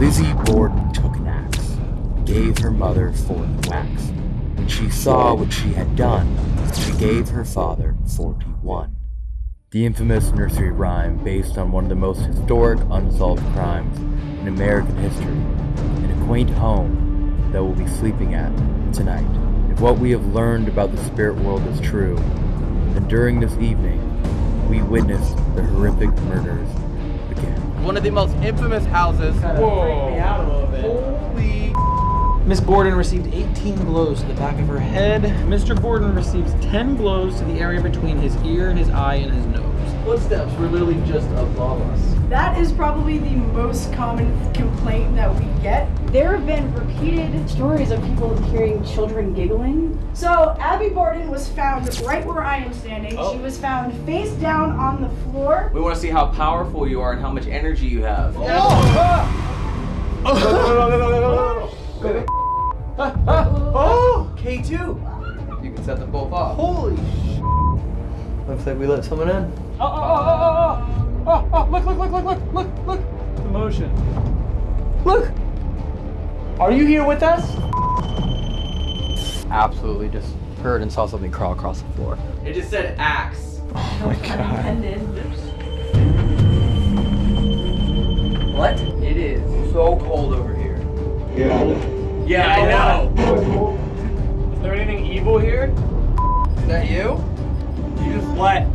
Lizzie Borden took an axe, gave her mother 40 whacks. When she saw what she had done, she gave her father 41. The infamous nursery rhyme based on one of the most historic unsolved crimes in American history, in a quaint home that we'll be sleeping at tonight. If what we have learned about the spirit world is true, then during this evening, we witnessed the horrific murders. One of the most infamous houses. Whoa. Holy. Miss Borden received 18 blows to the back of her head. Mr. Borden receives 10 blows to the area between his ear, his eye, and his nose. Footsteps were literally just above us. That is probably the most common complaint that we get. There have been repeated stories of people hearing children giggling. So Abby Borden was found right where I am standing. Oh. She was found face down on the floor. We want to see how powerful you are and how much energy you have. Oh! Oh. Ah. Oh, K2. You can set them both off. Holy Looks like we let someone in. Oh, oh, oh, oh, oh, oh, look, look, look, look, look, look, look. The motion. Look. Are you here with us? Absolutely just heard and saw something crawl across the floor. It just said axe. Oh my god. What? It is so cold over here. Yeah. Yeah, I know. Is there anything evil here? Is that you? You just what?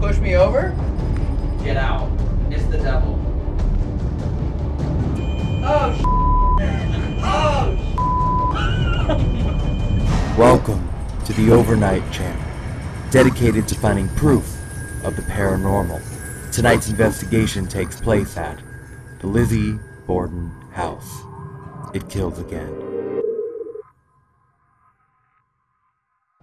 Push me over? Get out. It's the devil. Oh, sh- Oh, Welcome to the Overnight Channel, dedicated to finding proof of the paranormal. Tonight's investigation takes place at the Lizzie Borden house. It kills again.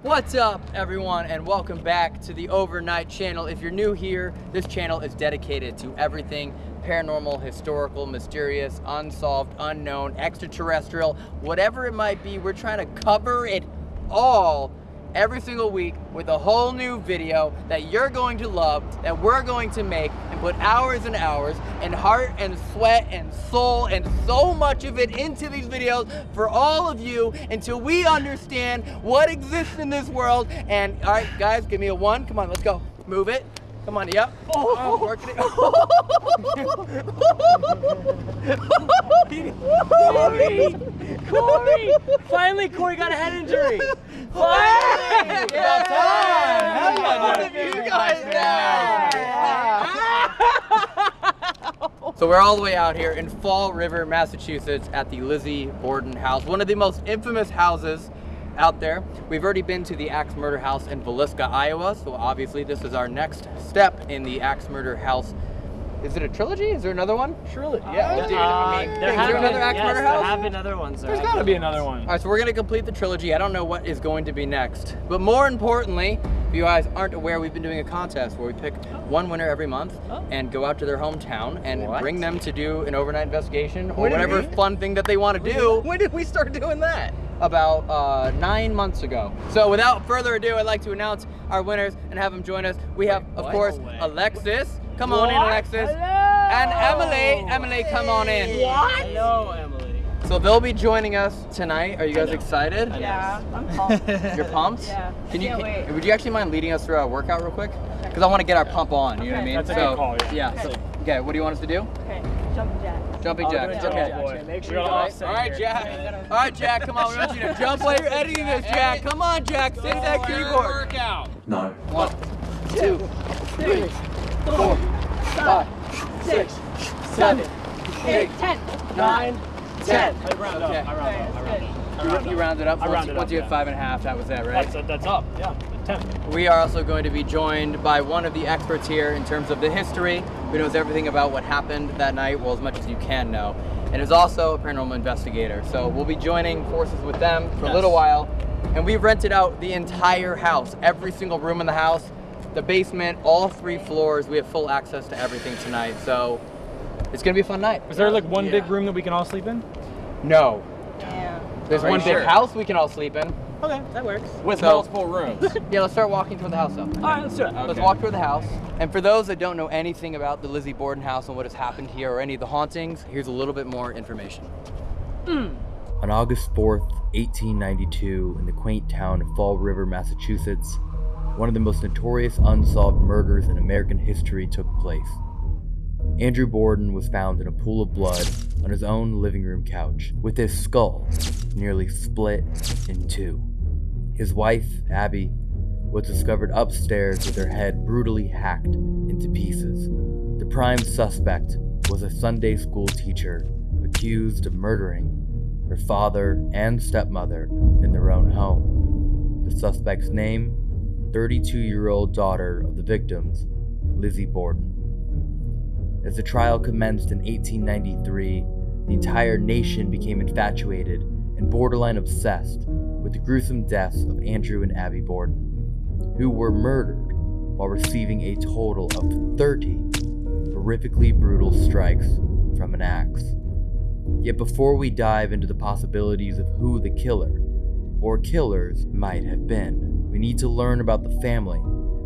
What's up, everyone, and welcome back to the Overnight Channel. If you're new here, this channel is dedicated to everything paranormal, historical, mysterious, unsolved, unknown, extraterrestrial, whatever it might be. We're trying to cover it all every single week with a whole new video that you're going to love, that we're going to make and put hours and hours and heart and sweat and soul and so much of it into these videos for all of you until we understand what exists in this world. And all right, guys, give me a one. Come on, let's go. Move it. Come on, yep. Oh, working it. Corey! Corey! Finally, Corey got a head injury. Finally! About time. Hell yeah, One dude. of you guys now. So we're all the way out here in Fall River, Massachusetts at the Lizzie Borden house, one of the most infamous houses out there. We've already been to the Axe Murder House in Villisca, Iowa, so obviously this is our next step in the Axe Murder House. Is it a trilogy? Is there another one? Surely. Yeah, dude, I mean, Uh, there is have there been, another Axe yes, Murder there have been other ones. There's gotta be another one. All right, so we're gonna complete the trilogy. I don't know what is going to be next, but more importantly, if you guys aren't aware, we've been doing a contest where we pick one winner every month Oh. and go out to their hometown and What? bring them to do an overnight investigation or whatever we- fun thing that they want to do. When did we start doing that? About uh, nine months ago. So without further ado, I'd like to announce our winners and have them join us. We have, of what? course, No. Alexis. Come on in, What? Alexis. And Emily. Emily, come on in. Hello, Emily. So they'll be joining us tonight. Are you guys excited? Yeah, I'm pumped. You're pumped? Yeah. Can you? Can't wait. would you actually mind leading us through our workout real quick? Because I want to get our pump on. You know what I mean? That's a good call, yeah. so- okay. What do you want us to do? Okay, jump jack. Jumping Oh, jacks. Okay. jumping jacks. Make sure you gotta guys- offset All right, here. Jack. All right, Jack. Come on. We want you to jump while you're editing this, Jack. Come on, Jack. Sit that keyboard. Workout. No. One, two, three, four, five, six, seven, eight, Ten. nine, ten. I round up. Okay. I round up. I round up. I You, round you rounded up. I Once, rounded you- once up, you hit yeah. five and a half, that was that, right? That's, that's up. Yeah. Ten. We are also going to be joined by one of the experts here in terms of the history, who knows everything about what happened that night, well, as much as you can know, and is also a paranormal investigator. So we'll be joining forces with them for a little while, and we've rented out the entire house, every single room in the house, the basement, all three floors. We have full access to everything tonight, so it's gonna be a fun night. Is there like one Yeah. big room that we can all sleep in? No, Yeah. there's Are one big sure? house we can all sleep in. Okay, that works. With So- multiple rooms. Yeah, let's start walking toward the house though. All right, let's do it. Let's walk toward the house. And for those that don't know anything about the Lizzie Borden house and what has happened here or any of the hauntings, here's a little bit more information. Hmm. On August 4th, 1892, in the quaint town of Fall River, Massachusetts, one of the most notorious unsolved murders in American history took place. Andrew Borden was found in a pool of blood on his own living room couch, with his skull nearly split in two. His wife, Abby, was discovered upstairs with her head brutally hacked into pieces. The prime suspect was a Sunday school teacher accused of murdering her father and stepmother in their own home. The suspect's name 32 year old daughter of the victims, Lizzie Borden. As the trial commenced in 1893, the entire nation became infatuated and borderline obsessed with the gruesome deaths of Andrew and Abby Borden, who were murdered while receiving a total of 30 horrifically brutal strikes from an axe. Yet before we dive into the possibilities of who the killer or killers might have been, we need to learn about the family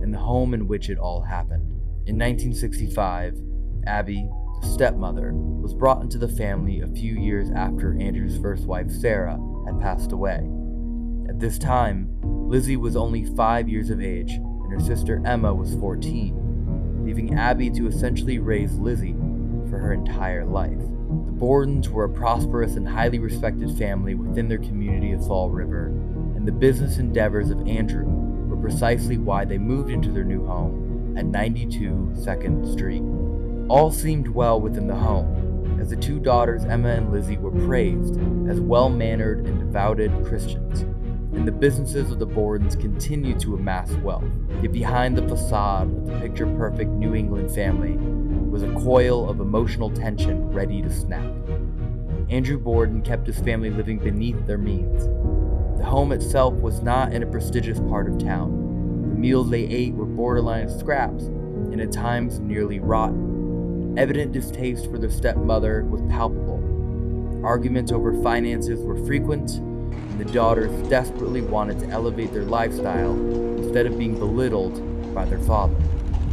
and the home in which it all happened. In 1965, Abby, the stepmother, was brought into the family a few years after Andrew's first wife, Sarah, had passed away. At this time, Lizzie was only five years of age, and her sister Emma was 14, leaving Abby to essentially raise Lizzie for her entire life. The Bordens were a prosperous and highly respected family within their community of Fall River, and the business endeavors of Andrew were precisely why they moved into their new home at 92 2nd Street. All seemed well within the home, as the two daughters, Emma and Lizzie, were praised as well mannered and devoted Christians, and the businesses of the Bordens continued to amass wealth. Yet behind the facade of the picture perfect New England family was a coil of emotional tension ready to snap. Andrew Borden kept his family living beneath their means. The home itself was not in a prestigious part of town. The meals they ate were borderline scraps and at times nearly rotten. Evident distaste for their stepmother was palpable. Arguments over finances were frequent, and the daughters desperately wanted to elevate their lifestyle instead of being belittled by their father.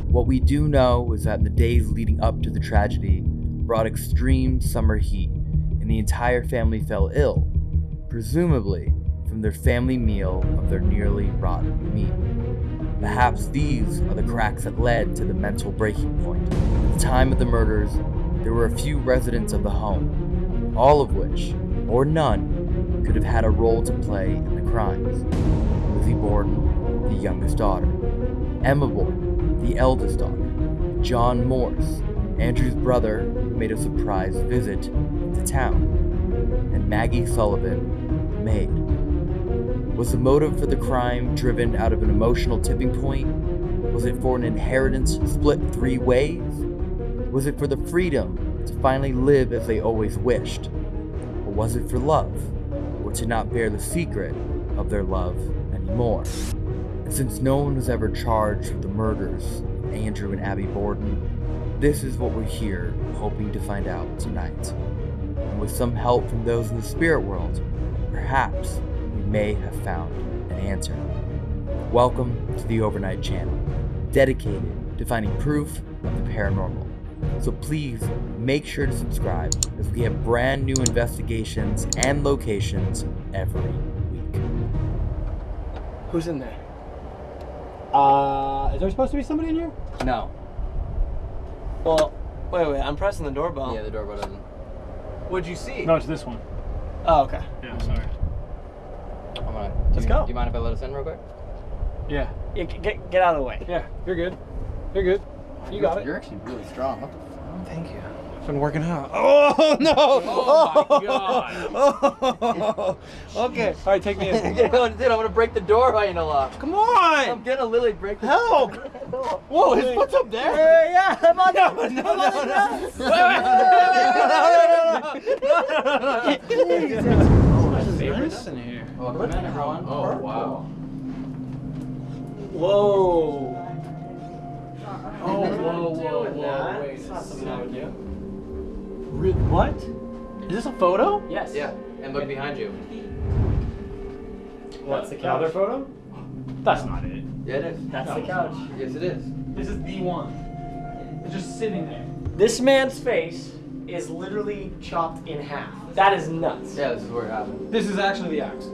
What we do know is that the days leading up to the tragedy brought extreme summer heat, and the entire family fell ill, presumably from their family meal of their nearly rotten meat. Perhaps these are the cracks that led to the mental breaking point. At the time of the murders, there were a few residents of the home, all of which, or none, could have had a role to play in the crimes. Lizzie Borden, the youngest daughter, Emma Borden, the eldest daughter, John Morse, Andrew's brother, who made a surprise visit to town, and Maggie Sullivan, the maid. Was the motive for the crime driven out of an emotional tipping point? Was it for an inheritance split three ways? Was it for the freedom to finally live as they always wished? Or was it for love? Or to not bear the secret of their love anymore? And since no one was ever charged with the murders of Andrew and Abby Borden, this is what we're here hoping to find out tonight. And with some help from those in the spirit world, perhaps may have found an answer. Welcome to the Overnight Channel, dedicated to finding proof of the paranormal. So please make sure to subscribe as we have brand new investigations and locations every week. Who's in there? Uh, is there supposed to be somebody in here? No. Well, wait, wait. I'm pressing the doorbell. Yeah, the doorbell doesn't. What'd you see? No, it's this one. Oh, okay. Yeah, sorry. I'm. Let's you, go. Do you mind if I let us in real quick? Yeah, Yeah, get get out of the way. yeah, you're good. You're good. You got it. You're actually really strong. What the Thank you. I've been working out. Oh no! Oh my God. Oh, okay. All right, take me in. Dude, I'm gonna break the door by the lock. Come on! I'm on! gonna literally break the Help! Whoa, his foot's up there. Yeah, yeah, I'm on No, no, no, no, no. Favorites in here. Oh, Welcome in, everyone. Oh, wow. Whoa. Oh, whoa, whoa, whoa. Wait, it's not something I would do. What? Is this a photo? Yes. Yeah, and look behind you. What's the Another photo? That's not it. Yeah, it is. That's oh. the couch. Yes, it is. This is the one. It's just sitting there. This man's face is literally chopped in half. That is nuts. Yeah, this is where it happened. This is actually the axe.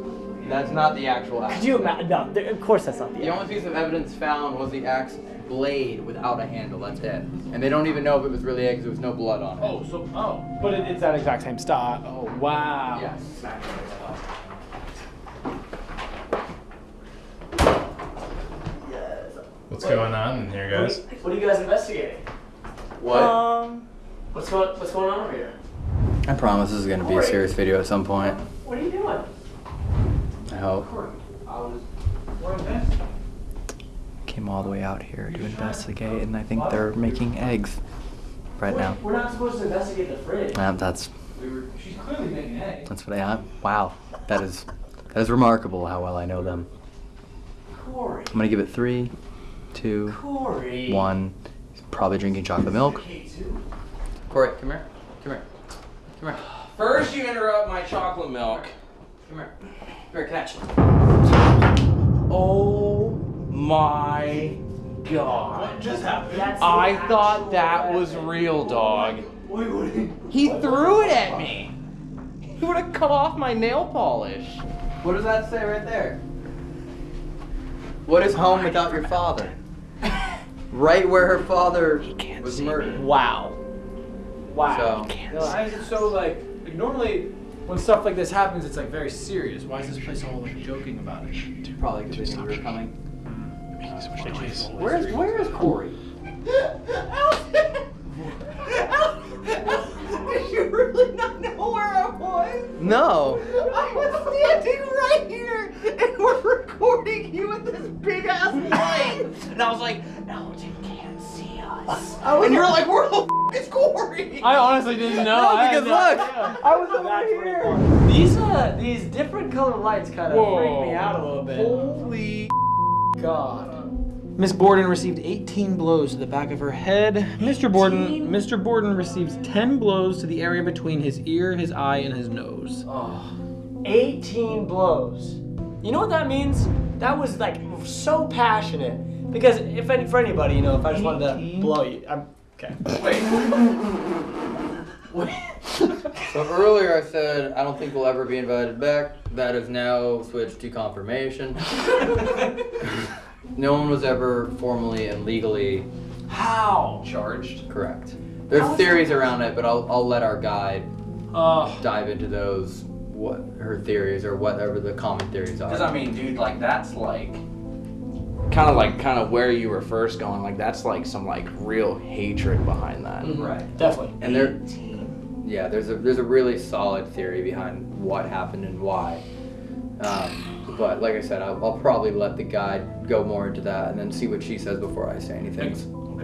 That's not the actual axe. Could you imagine? No, th- of course that's not the. The only piece of evidence found was the axe blade without a handle. That's it. And they don't even know if it was really it because there was no blood on it. Oh, so oh, but it, it's that exact same style. Oh wow. Yes. What's going on in here, guys? What are you guys investigating? What? Um, what's going What's going on over here? I promise this is going to be a serious video at some point. What are you doing? I hope. I was wearing this. Came all the way out here to investigate, and I think they're making eggs right now. We're not supposed to investigate the fridge. Um, that's She's clearly making eggs. that's what I am. Wow, that is that is remarkable how well I know them. Corey. I'm gonna give it three, two, Corey. one. He's probably drinking chocolate milk. Corey, come here. Come here. Come here. First, you interrupt my chocolate milk. Come here. Come here, catch. Oh my god. What just happened? That's I thought actual that was real, dog. Wait, what? He threw it at me. He would have cut off my nail polish. What does that say right there? What is home without your father? right where her father was murdered. Wow. Wow. So, No, why is it so like, like normally when stuff like this happens, it's like very serious. Why is this place all like joking about it? probably because they knew we were coming. Where's where is Corey? Did you really not know where I was? No. I was standing right here and we're recording you with this big ass light. And I was like, Elton can't see us. Oh, and you're like, where the f is Corey? I honestly didn't know. No, I because no look, idea. I was over That's here. These uh these different color lights kind of Whoa. freak me out a little bit. Holy God. Miss Borden received 18 blows to the back of her head. Mr. Borden, Mr. Borden receives 10 blows to the area between his ear, his eye, and his nose. 18 blows. You know what that means? That was like so passionate. Because if any, for anybody, you know, if I just wanted to blow you, I'm okay. Wait. so earlier I said I don't think we'll ever be invited back. That is now switched to confirmation. no one was ever formally and legally How? charged. Correct. There's theories around it, but I'll I'll let our guide Oh, dive into those what her theories or whatever the common theories are. Because I mean, dude, like that's like kind of like kind of where you were first going. Like that's like some like real hatred behind that. Right. Definitely. and there yeah there's a there's a really solid theory behind what happened and why um, but like i said I'll, I'll probably let the guide go more into that and then see what she says before i say anything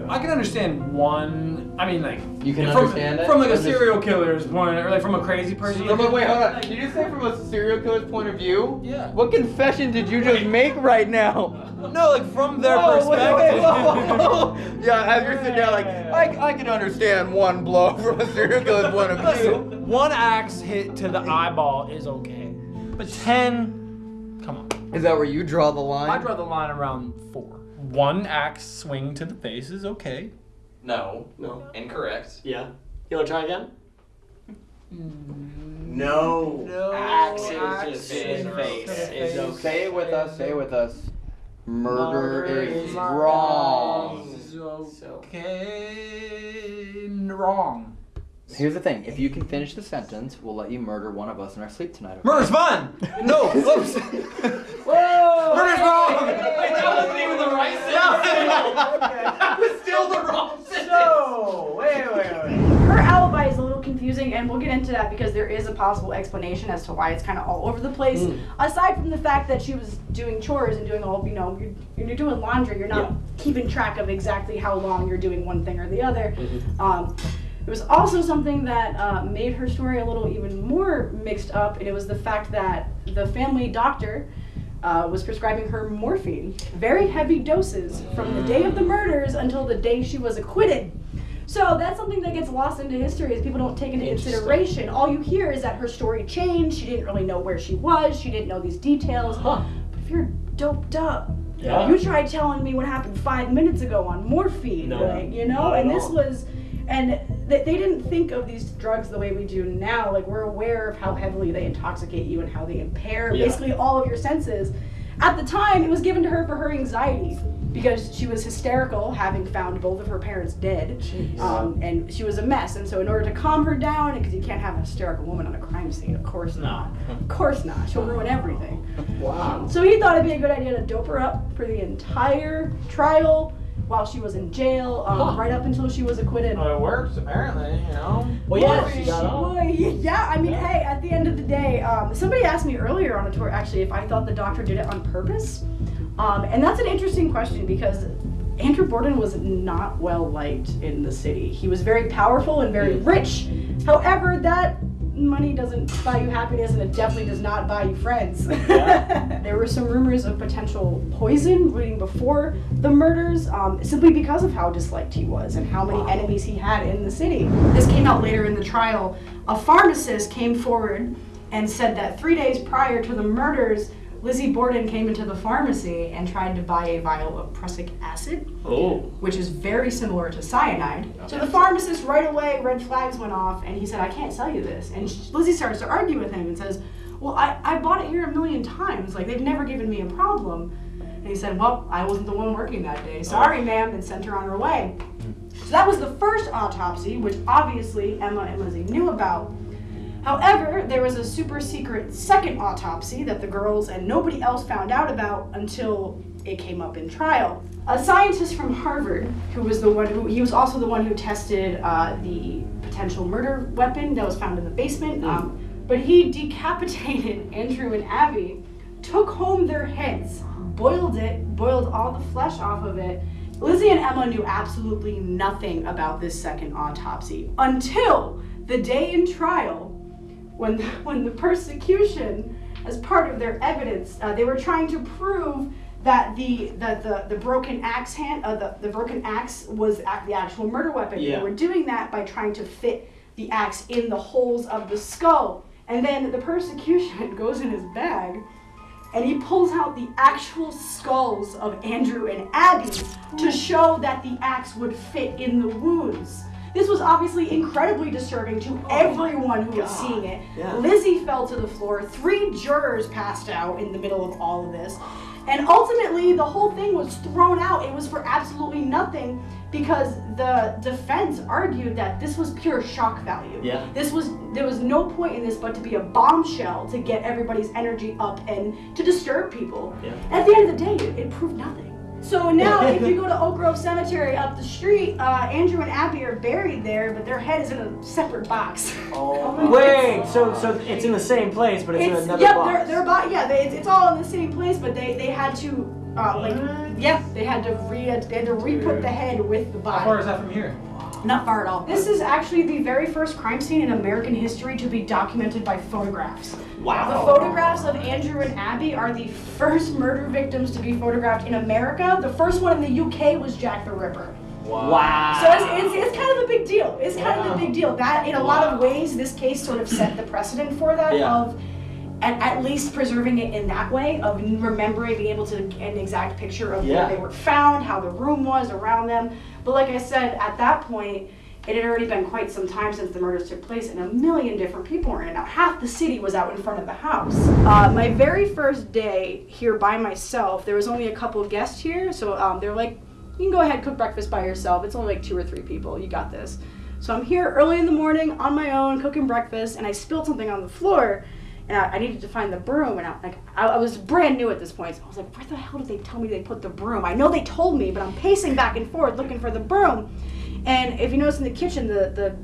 I can understand one. I mean, like You can from, understand it? from like a serial killer's point, or like from a crazy person. No, but wait, hold on. Did you say from a serial killer's point of view? Yeah. What confession did you just make right now? No, like from their Whoa, perspective. wait, whoa, whoa. Yeah, as you're sitting there, like, I, I can understand one blow from a serial killer's point of view. Listen, one axe hit to the eyeball is okay, but ten, come on. Is that where you draw the line? I draw the line around four. One axe swing to the face is okay. No. No. Incorrect. Yeah. You wanna try again? Mm. No. Axe axe is just in to the face. face. Is okay. Say it with us. Say it with us. Murder, Murder is, is wrong. Is okay. Wrong. Here's the thing: if you can finish the sentence, we'll let you murder one of us in our sleep tonight. okay? Murder's fun. No. Oops. Whoa! Murder's wrong. that wasn't even the right sentence. that was still the wrong sentence. No! Wait, wait, wait. Her alibi is a little confusing, and we'll get into that because there is a possible explanation as to why it's kind of all over the place. Mm. Aside from the fact that she was doing chores and doing all, you know, you're, you're doing laundry, you're not Yeah. keeping track of exactly how long you're doing one thing or the other. Mm-hmm. Um, it was also something that uh, made her story a little even more mixed up, and it was the fact that the family doctor uh, was prescribing her morphine, very heavy doses, from the day of the murders until the day she was acquitted. So that's something that gets lost into history as people don't take into consideration. All you hear is that her story changed. She didn't really know where she was. She didn't know these details. Huh. But if you're doped up Yeah. You try telling me what happened five minutes ago on morphine, No, like, you know? And this was, and they, they didn't think of these drugs the way we do now. Like, we're aware of how heavily they intoxicate you and how they impair Yeah. basically all of your senses. At the time, it was given to her for her anxiety because she was hysterical, having found both of her parents dead, um, and she was a mess. And so, in order to calm her down, because you can't have a hysterical woman on a crime scene, of course not. Of course not. She'll ruin everything. Wow. So he thought it'd be a good idea to dope her up for the entire trial while she was in jail, um, right up until she was acquitted. Oh, it works apparently. You know. Well, yeah, she got off. Well, yeah, I mean, hey, at the end of the day, um, somebody asked me earlier on a tour actually if I thought the doctor did it on purpose. Um, and that's an interesting question because Andrew Borden was not well liked in the city. He was very powerful and very rich. However, that money doesn't buy you happiness and it definitely does not buy you friends. there were some rumors of potential poison waiting before the murders um, simply because of how disliked he was and how many enemies he had in the city. This came out later in the trial. A pharmacist came forward and said that three days prior to the murders, Lizzie Borden came into the pharmacy and tried to buy a vial of prussic acid Oh. which is very similar to cyanide. So the pharmacist right away, red flags went off, and he said, I can't sell you this. And Lizzie starts to argue with him and says, Well, I, I bought it here a million times. Like, they've never given me a problem. And he said, Well, I wasn't the one working that day. Oh. Sorry, ma'am, and sent her on her way. Hmm. So that was the first autopsy, which obviously Emma and Lizzie knew about. However, there was a super secret second autopsy that the girls and nobody else found out about until it came up in trial. A scientist from Harvard, who was the one who he was also the one who tested uh, the potential murder weapon that was found in the basement. Um, but he decapitated Andrew and Abby, took home their heads, boiled it, boiled all the flesh off of it. Lizzie and Emma knew absolutely nothing about this second autopsy until the day in trial when the, when the persecution, as part of their evidence, uh, they were trying to prove that the that the, the broken axe hand, uh, the, the broken axe was ac- the actual murder weapon. Yeah. They were doing that by trying to fit the axe in the holes of the skull. And then the persecution goes in his bag and he pulls out the actual skulls of Andrew and Abby to show that the axe would fit in the wounds. This was obviously incredibly disturbing to oh everyone who was seeing it. Yeah. Lizzie fell to the floor. Three jurors passed out in the middle of all of this. And ultimately, the whole thing was thrown out. It was for absolutely nothing because the defense argued that this was pure shock value. Yeah. This was there was no point in this but to be a bombshell to get everybody's energy up and to disturb people. Yeah. At the end of the day, it, it proved nothing. So now, if you go to Oak Grove Cemetery up the street, uh, Andrew and Abby are buried there, but their head is in a separate box. Oh, wait, so so it's in the same place, but it's, in It's another yep, box. they're they're bo- yeah, they, it's, it's all in the same place, but they they had to uh, like yeah, they had to re they had to re-put the head with the body. How far is that from here? Not far at all. This is actually the very first crime scene in American history to be documented by photographs. Wow. The photographs of Andrew and Abby are the first murder victims to be photographed in America. The first one in the UK was Jack the Ripper. Wow. So it's, it's, it's kind of a big deal. It's kind of a big deal. That, in a lot of ways, this case sort of set the precedent for that Yeah. of at, at least preserving it in that way of remembering, being able to get an exact picture of Yeah. where they were found, how the room was around them. But like I said, at that point, it had already been quite some time since the murders took place, and a million different people were in it. Now, half the city was out in front of the house. Uh, my very first day here by myself, there was only a couple guests here, so um, they're like, you can go ahead cook breakfast by yourself. It's only like two or three people. You got this. So I'm here early in the morning on my own cooking breakfast, and I spilled something on the floor, and I, I needed to find the broom. And I, like I, I was brand new at this point, so I was like, where the hell did they tell me they put the broom? I know they told me, but I'm pacing back and forth looking for the broom. And if you notice in the kitchen, the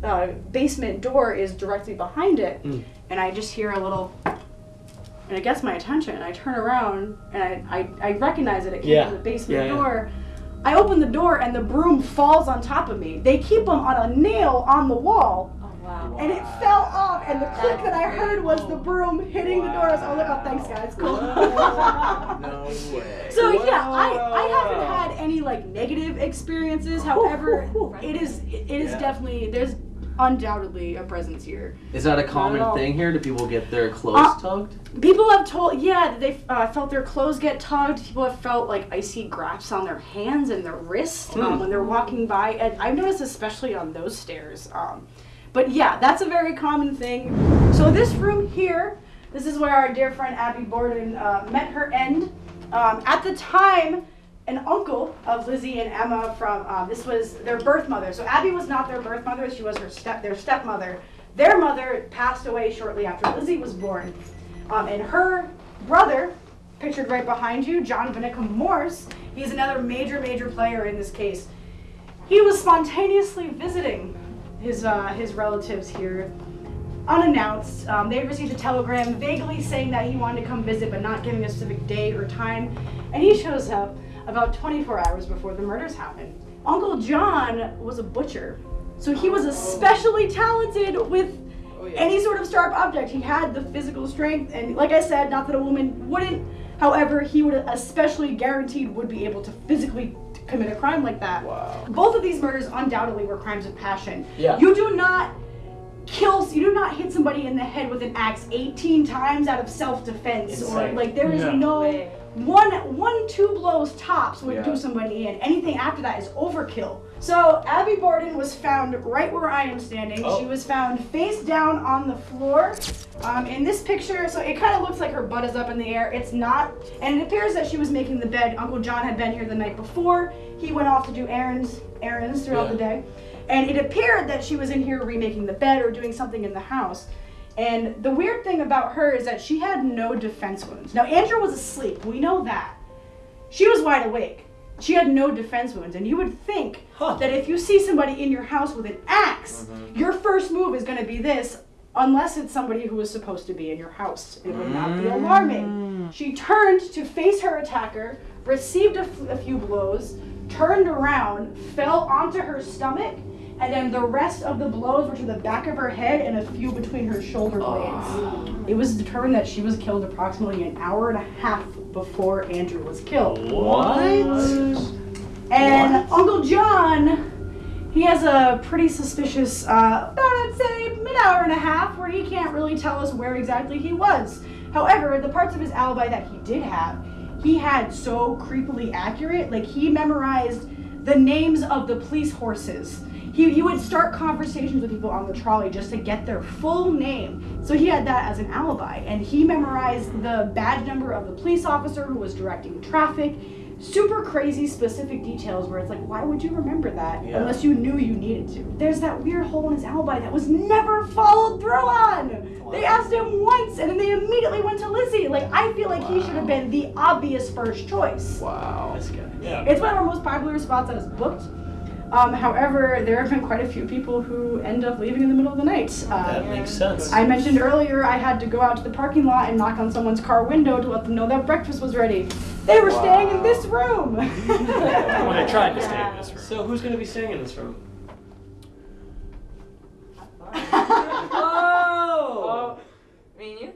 the uh, basement door is directly behind it, and I just hear a little. And it gets my attention. I turn around and I, I, I recognize it. It came Yeah. from the basement Yeah, yeah. door. I open the door and the broom falls on top of me. They keep them on a nail on the wall. And it fell off, and the click that I heard was the broom hitting the door. I was like, oh, look, oh, thanks, guys. Cool. No way. So yeah, I, I haven't had any like negative experiences. However, it is it is Yeah. definitely there's undoubtedly a presence here. Is that a Not at common thing here? Do people get their clothes Uh, tugged? People have told, yeah, they uh, felt their clothes get tugged. People have felt like icy grasps on their hands and their wrists um, when they're walking by. And I've noticed especially on those stairs. Um, but yeah, that's a very common thing. So this room here, this is where our dear friend Abby Borden uh, met her end. Um, at the time, an uncle of Lizzie and Emma from uh, this was their birth mother. So Abby was not their birth mother; she was her step their stepmother. Their mother passed away shortly after Lizzie was born, um, and her brother, pictured right behind you, John Vinnicum Morse. He's another major, major player in this case. He was spontaneously visiting his uh, his relatives here unannounced. Um, they received a telegram vaguely saying that he wanted to come visit, but not giving a specific date or time. And he shows up about 24 hours before the murders happened. Uncle John was a butcher, so he was especially talented with any sort of sharp object. He had the physical strength, and like I said, not that a woman wouldn't. However, he would especially guaranteed would be able to physically commit a crime like that. Wow. Both of these murders undoubtedly were crimes of passion. Yeah. You do not kill, you do not hit somebody in the head with an axe 18 times out of self-defense or Insane. like there is Yeah. no Way. one one two blows tops would Yeah. do somebody in anything after that is overkill so abby borden was found right where i am standing Oh. she was found face down on the floor um, in this picture so it kind of looks like her butt is up in the air it's not and it appears that she was making the bed uncle john had been here the night before he went off to do errands errands throughout Yeah. the day and it appeared that she was in here remaking the bed or doing something in the house. And the weird thing about her is that she had no defense wounds. Now, Andrew was asleep. We know that. She was wide awake. She had no defense wounds. And you would think Huh. that if you see somebody in your house with an ax mm-hmm. your first move is going to be this, unless it's somebody who is supposed to be in your house. It would not be mm. alarming. She turned to face her attacker, received a, f- a few blows, turned around, fell onto her stomach, and then the rest of the blows were to the back of her head and a few between her shoulder blades. It was determined that she was killed approximately an hour and a half before Andrew was killed. What? And Uncle John, he has a pretty suspicious, uh, about I'd say an hour and a half, where he can't really tell us where exactly he was. However, the parts of his alibi that he did have, he had so creepily accurate. Like he memorized the names of the police horses. He, he would start conversations with people on the trolley just to get their full name. So he had that as an alibi. And he memorized the badge number of the police officer who was directing traffic. Super crazy specific details where it's like, why would you remember that Yeah. unless you knew you needed to? There's that weird hole in his alibi that was never followed through on. They asked him once and then they immediately went to Lizzie. Like, I feel like he should have been the obvious first choice. Wow. This guy. Yeah. It's one of our most popular spots that is booked. Um, however, there have been quite a few people who end up leaving in the middle of the night. Uh, That makes sense. I mentioned earlier I had to go out to the parking lot and knock on someone's car window to let them know that breakfast was ready. They were staying in this room. When I tried to stay in this room. So who's gonna be staying in this room? Oh! Me and you?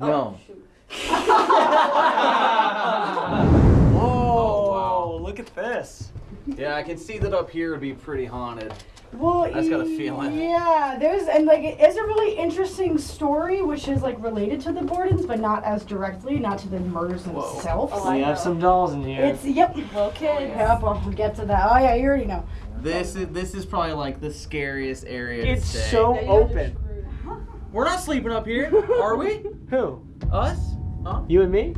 No. Oh, look at this. Yeah, I can see that up here would be pretty haunted. well, I just got a feeling. Yeah, there's and like it is a really interesting story, which is like related to the Bordens, but not as directly, not to the murders themselves. Oh, I We have some dolls in here. It's yep. Okay. Oh, yep, I'll get to that. Oh yeah, you already know. This is this is probably like the scariest area. It's to so Yeah, you guys are open. We're not sleeping up here, are we? Who? Us? Huh? You and me?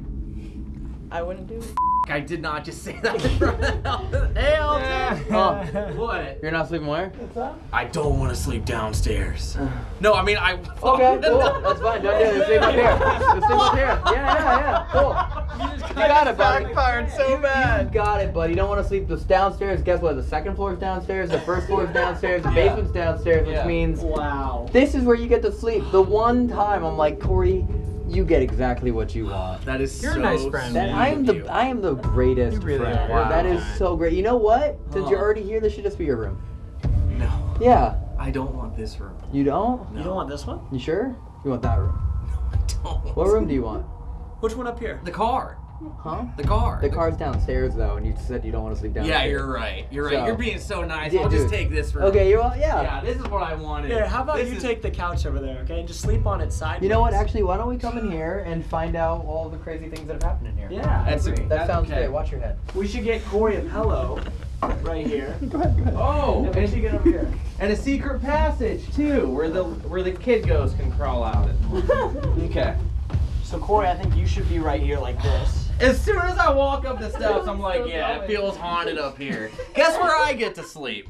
I wouldn't do it. I did not just say that in front of the Hey, Alton. Oh, What? you're not sleeping where? I don't want to sleep downstairs. Uh. No, I mean I. Okay, cool. That's fine. Don't do it. Let's sleep up here. Let's sleep up here. Yeah, yeah, yeah. Cool. You just You got it, buddy. backfired so You bad. got it, buddy. You don't want to sleep just downstairs. Guess what? The second floor is downstairs. The first floor is downstairs. The basement's downstairs, which Yeah. means Wow. this is where you get to sleep. The one time I'm like, Corey, you get exactly what you want. That is You're a so nice friend, That. I am the I am the greatest You really friend. are. That is Wow. so great. You know what? Since you're already here, this should just be your room. No, Yeah. I don't want this room. You don't? No. You don't want this one? You sure? You want that room? No, I don't. What room do you want? Which one up here? The car. Huh? The car. The car's downstairs though, and you said you don't want to sleep downstairs. Yeah, you're right. You're right. So- You're being so nice. Yeah, I'll just dude. take this room. Okay, you want? Yeah. Yeah, this is what I wanted. Here, how about This you is- take the couch over there, okay, and just sleep on it sideways. You know what? Actually, why don't we come in here and find out all the crazy things that have happened in here? Yeah, That's That that sounds okay. great. Watch your head. we should get Corey a pillow right here. Go ahead. Go ahead. Oh, And we should get over here. and a secret passage too, where the where the kid ghost can crawl out. okay. So Corey, I think you should be right here like this. As soon as I walk up the steps, I'm like, yeah, it feels haunted up here. Guess where I get to sleep?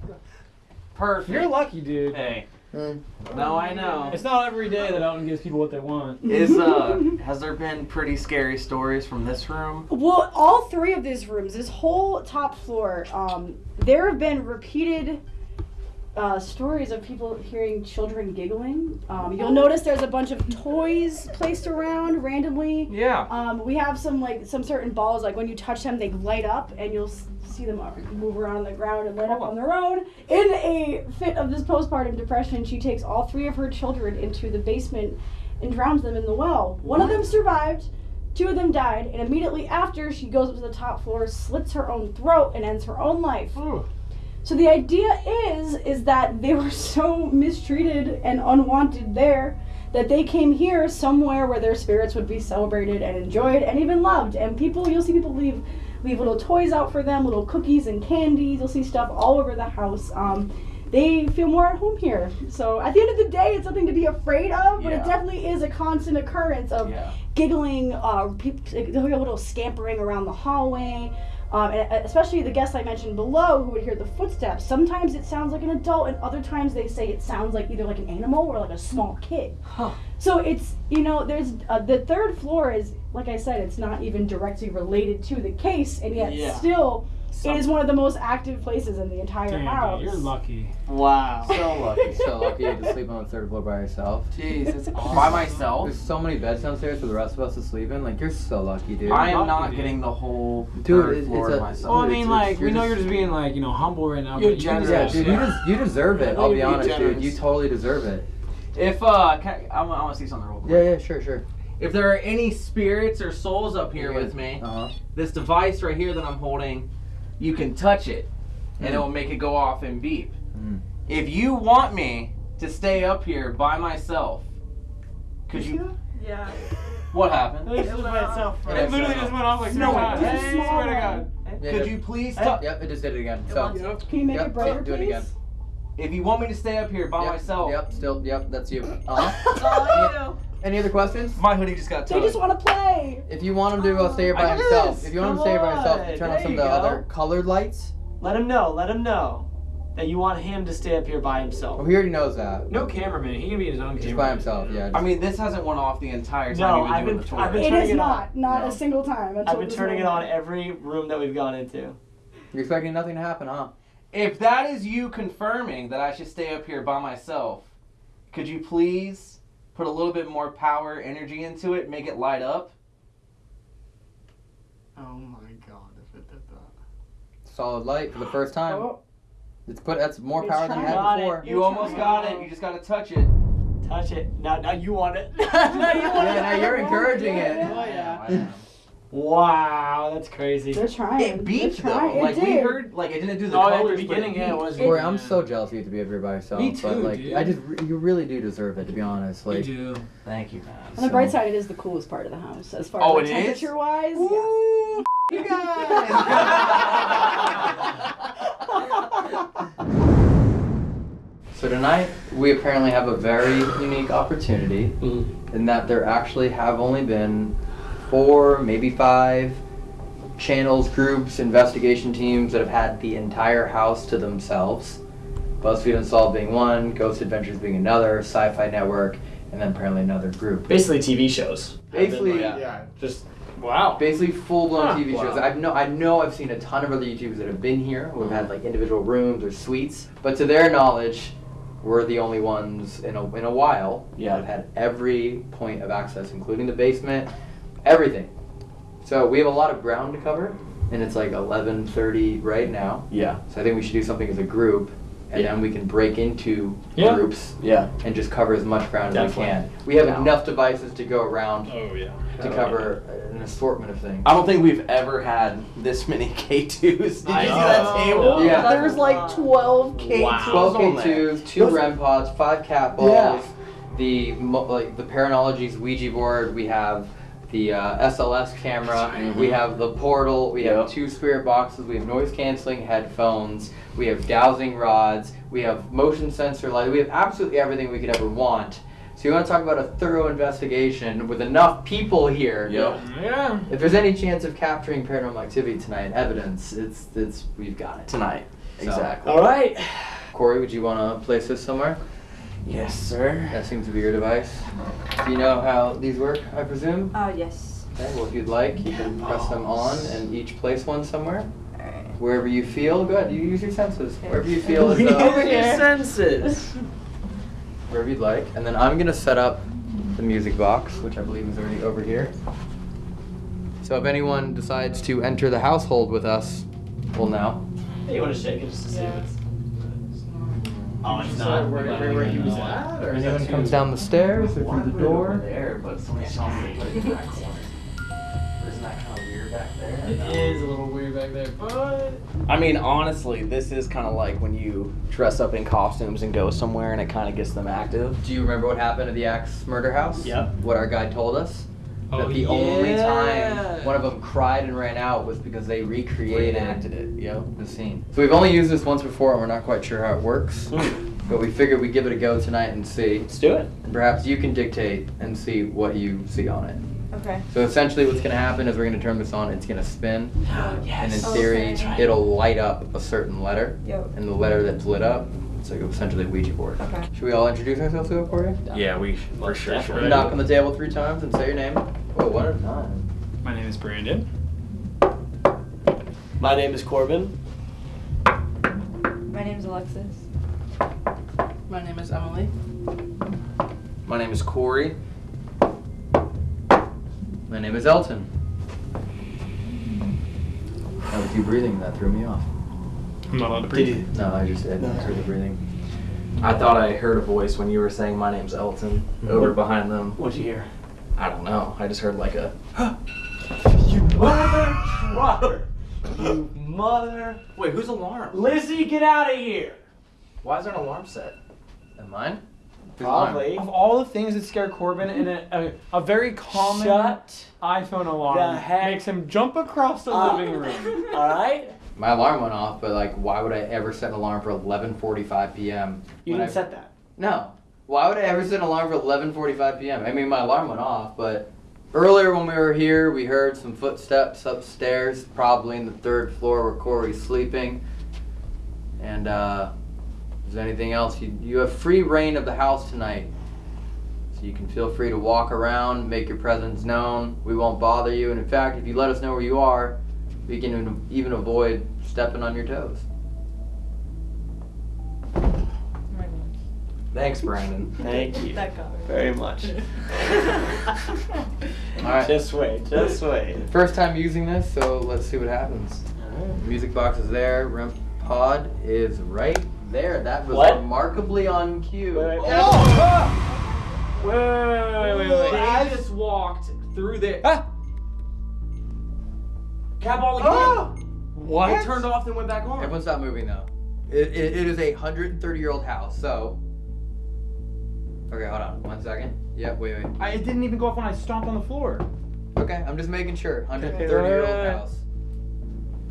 Perfect. You're lucky, dude. Hey. Mm. No, I know. It's not every day that Elton gives people what they want. Is uh, has there been pretty scary stories from this room? Well, all three of these rooms, this whole top floor, um, there have been repeated uh, stories of people hearing children giggling. Um, you'll notice there's a bunch of toys placed around randomly. Yeah. Um, we have some like some certain balls, like when you touch them, they light up, and you'll see them move around on the ground and light up on their own. In a fit of this postpartum depression, she takes all three of her children into the basement and drowns them in the well. One of them survived. Two of them died, and immediately after, she goes up to the top floor, slits her own throat, and ends her own life. So the idea is is that they were so mistreated and unwanted there that they came here somewhere where their spirits would be celebrated and enjoyed and even loved. And people you'll see people leave leave little toys out for them, little cookies and candies. You'll see stuff all over the house. Um, they feel more at home here. So at the end of the day, it's something to be afraid of, but Yeah. it definitely is a constant occurrence of Yeah. giggling, uh, people, a little scampering around the hallway. Um, and uh, especially the guests I mentioned below who would hear the footsteps. Sometimes it sounds like an adult, and other times they say it sounds like either like an animal or like a small kid. So it's you know there's uh, the third floor is like I said it's not even directly related to the case, and yet Yeah. still it is one of the most active places in the entire Damn, house. dude, you're lucky. Wow. So lucky. So lucky you have to sleep on the third floor by yourself. Jeez, it's awesome. by myself. There's so many beds downstairs for the rest of us to sleep in. Like you're so lucky, dude. I am lucky, not dude. getting the whole Dude, third it's- floor it's to a- myself. Well, I mean, it's- like, you're we know just- you're just being, like, you know, humble right now. You're but you generous. yeah, deserve dude, it. you, des- you deserve it. I'll be You're honest, dude. You totally deserve it. If uh, can, I, I want to see something real quick. Yeah, yeah, sure, sure. If there are any spirits or souls up here Yeah. with me, Uh huh. this device right here that I'm holding, you can touch it, and it will make it go off and beep. Mm. If you want me to stay up here by myself, could you? Yeah. What happened? It was by itself. It literally just went off like No, three it times. was a Hey, small swear to. God. Yeah, Could yeah. you please? Yep, yep, it just did it again. So, Can you make Yep, it brighter, do- do it again. If you want me to stay up here by yep, myself, Yep, still, yep, that's you. Uh huh. Any other questions? my hoodie just got They tugged. just want to play. If you want him to uh, stay here by I himself, if you want him to Come stay by himself, on, turn on some of the go. other colored lights. Let him know. Let him know that you want him to stay up here by himself. Oh, he already knows that. No cameraman. He can be his own Just by himself, yeah. I mean, this hasn't went off the entire time No, you've been I've doing been- the tour. I've been It turning is it not, not No. a single time. I've been this turning it on every room that we've gone into. You're expecting nothing to happen, huh? If that is you confirming that I should stay up here by myself, could you please put a little bit more power, energy into it, make it light up? Oh my god, if it did that. Solid light for the first time. Oh, It's put. That's more It's power than you had Got it. before. You almost got it. You just got to touch it. Touch it. Now, now you want it. now you want Yeah, it. now you're encouraging it. Oh, yeah. Oh, I am. Wow, that's crazy. They're trying. It beeped trying. though. It Like we did. heard, like it didn't do the Oh, at the but beginning, yeah, it was. Corey, I'm so jealous of you to be up here by yourself. Me but too, like, dude. I just, re- you really do deserve it, to be honest. You Like, do. Thank you, man. On the bright side, it is the coolest part of the house as far Oh, as it like, is? temperature wise. Ooh, you guys. So tonight we apparently have a very unique opportunity mm-hmm. in that there actually have only been four, maybe five channels, groups, investigation teams that have had the entire house to themselves. BuzzFeed Unsolved being one, Ghost Adventures being another, Sci-Fi Network, and then apparently another group. Basically, TV shows. Basically, yeah. Just wow. basically full-blown Huh. TV shows. I've no, I know I've seen a ton of other YouTubers that have been here who have had like individual rooms or suites, but to their knowledge, we're the only ones in a in a while Yeah. that have had every point of access, including the basement, everything. So we have a lot of ground to cover, and it's like 11:30 right now. Yeah. So I think we should do something as a group and Yeah. then we can break into Yeah. groups Yeah. and just cover as much ground as we Definitely. can. We have Down. enough devices to go around Oh yeah. to cover an assortment of things. I don't think we've ever had this many K2s. Did you see that table? Yeah. There was like 12 K2s Wow. 12 on there. K2s, two Those- REM pods, five cat balls, Yeah. the like the Paranologies Ouija board. We have the uh, SLS camera. We have the portal. We have Yep. two spirit boxes. We have noise canceling headphones. We have dowsing rods. We have motion sensor light. We have absolutely everything we could ever want. So you want to talk about a thorough investigation with enough people here. Yep. Yeah. If there's any chance of capturing paranormal activity tonight, evidence, it's it's we've got it. Tonight. So- Exactly. All right. Corey, would you want to place this somewhere? Yes, sir. That seems to be your device. Do you know how these work, I presume? Uh, yes. Okay, well, if you'd like, you can press them on and each place one somewhere. Alright. Wherever you feel, good. you use your senses. Wherever you feel is Over uh, your senses. wherever you'd like. And then I'm going to set up the music box, which I believe is already over here. So if anyone decides to enter the household with us, well, now. Hey, you want to shake it just to see Yeah. If it's. Oh, it's not. where- where- where he was at, If anyone comes down the stairs or through the door. there, but somebody saw me put it in that corner. Isn't that kind of weird back there? It is a little weird back there, but I mean, honestly, this is kind of like when you dress up in costumes and go somewhere and it kind of gets them active. Do you remember what happened at the Axe murder house? Yep. What our guide told us? Oh, that the only time one of them cried and ran out was because they recreated Reenacted it, yep. the scene. So we've only used this once before and we're not quite sure how it works. Hmm. but we figured we'd give it a go tonight and see. Let's do it. And perhaps you can dictate and see what you see on it. Okay. So essentially what's gonna happen is we're gonna turn this on, it's gonna spin, and in oh, theory Okay. it'll light up a certain letter. Yo. And the letter that's lit up, it's like essentially a Ouija board. Okay. Should we all introduce ourselves to it, Corey? Yeah, we for Most sure definitely. should. Knock on the table three times and say your name. Whoa, one at a time. my name is Brandon. My name is Corbin. My name is Alexis. My name is Emily. My name is Corey. My name is Elton. That was you breathing that threw me off. I'm not allowed to Did breathe. you? No, I just did. I heard the breathing. I thought I heard a voice when you were saying my name's Elton mm-hmm. over behind them. What'd you hear? I don't know. I just heard like a. You mother trucker. You mother. Wait, whose alarm? Lizzie, get out of here. Why is there an alarm set? Am mine? Who's mine? Probably. Of all the things that scare Corbin, and a, a, a very common Shut. iPhone alarm the heck makes him jump across the up. living room. All right. My alarm went off, but like, why would I ever set an alarm for 11:45 p.m.? You didn't I- set that. No. Why would I ever set an alarm for 11:45 p.m.? I mean, my alarm went off, but earlier when we were here, we heard some footsteps upstairs, probably in the third floor where Corey's sleeping. And uh, if there's anything else, you you have free reign of the house tonight, so you can feel free to walk around, make your presence known. We won't bother you, and in fact, if you let us know where you are, we can even- even avoid stepping on your toes. Thanks, Brandon. Thank you That got me. very much. All right. Just wait. Just wait. First time using this, so let's see what happens. Music box is there. REM pod is right there. That was What? remarkably on cue. Wait, wait, wait. Oh! Wait, wait, wait, wait, wait, wait. I just walked through there. Ah! Cat ball again. Oh! What? It turned off, then went back on. Everyone stop moving though. It, it, it is a 130 year old house, so. Okay, hold on. One second. Yep, wait, wait. I, it didn't even go off when I stomped on the floor. Okay, I'm just making sure. 130 year old house.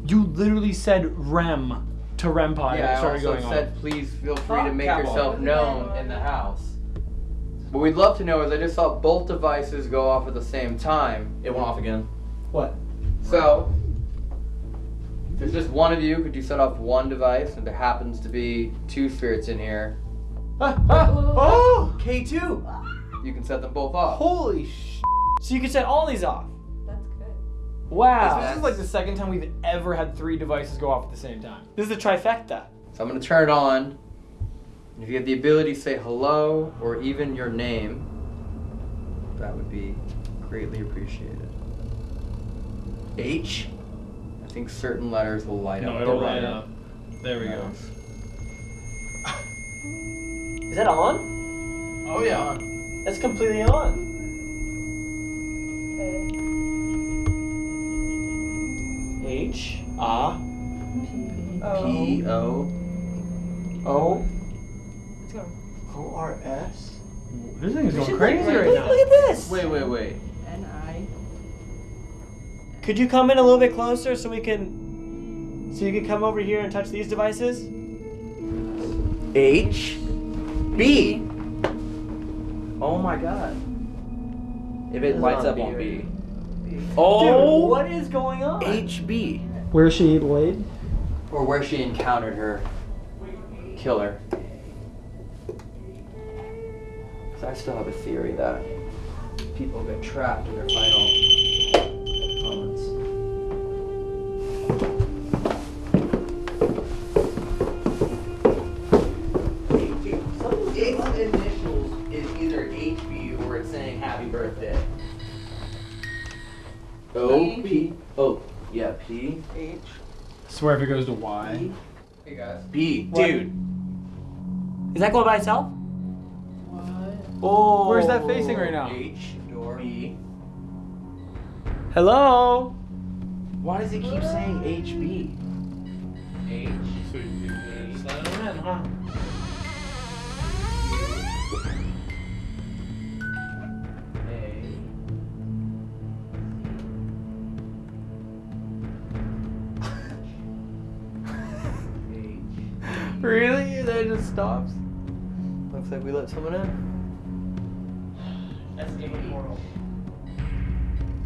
You literally said REM to REM pod. and Yeah, it I started also going said on. please feel free to make that one. yourself known in the house. What we'd love to know is I just saw both devices go off at the same time. It went off again. What? So, if there's just one of you, could you set off one device and there happens to be two spirits in here, Ah, ah, oh! K2. you can set them both off. Holy sh! So you can set all these off. That's good. Wow. This is like the second time we've ever had three devices go off at the same time. This is a trifecta. So I'm going to turn it on. And If you have the ability to say hello or even your name, that would be greatly appreciated. H. I think certain letters will light up. No, it'll light writer. up. There we go. Is that on? Oh yeah. That's completely on. H A P O O Let's go. O R S. This thing is We going should crazy right look- now. Look at this. Wait, wait, wait. N I. Could you come in a little bit closer so we can, so you can come over here and touch these devices? H B. Oh my god. If it It's lights up B on right B. Dude, Oh. what is going on? HB. Where is she laid? Or where she encountered her killer. Because I still have a theory that people get trapped in their final O P O yeah P H Swear if it goes to Y. Hey guys. B dude. Is that going by itself? What? Oh. Where's that facing right now? H B. Hello. Why does it keep saying HB? H A Really? That just stops? Looks like we let someone in. That's game immortal.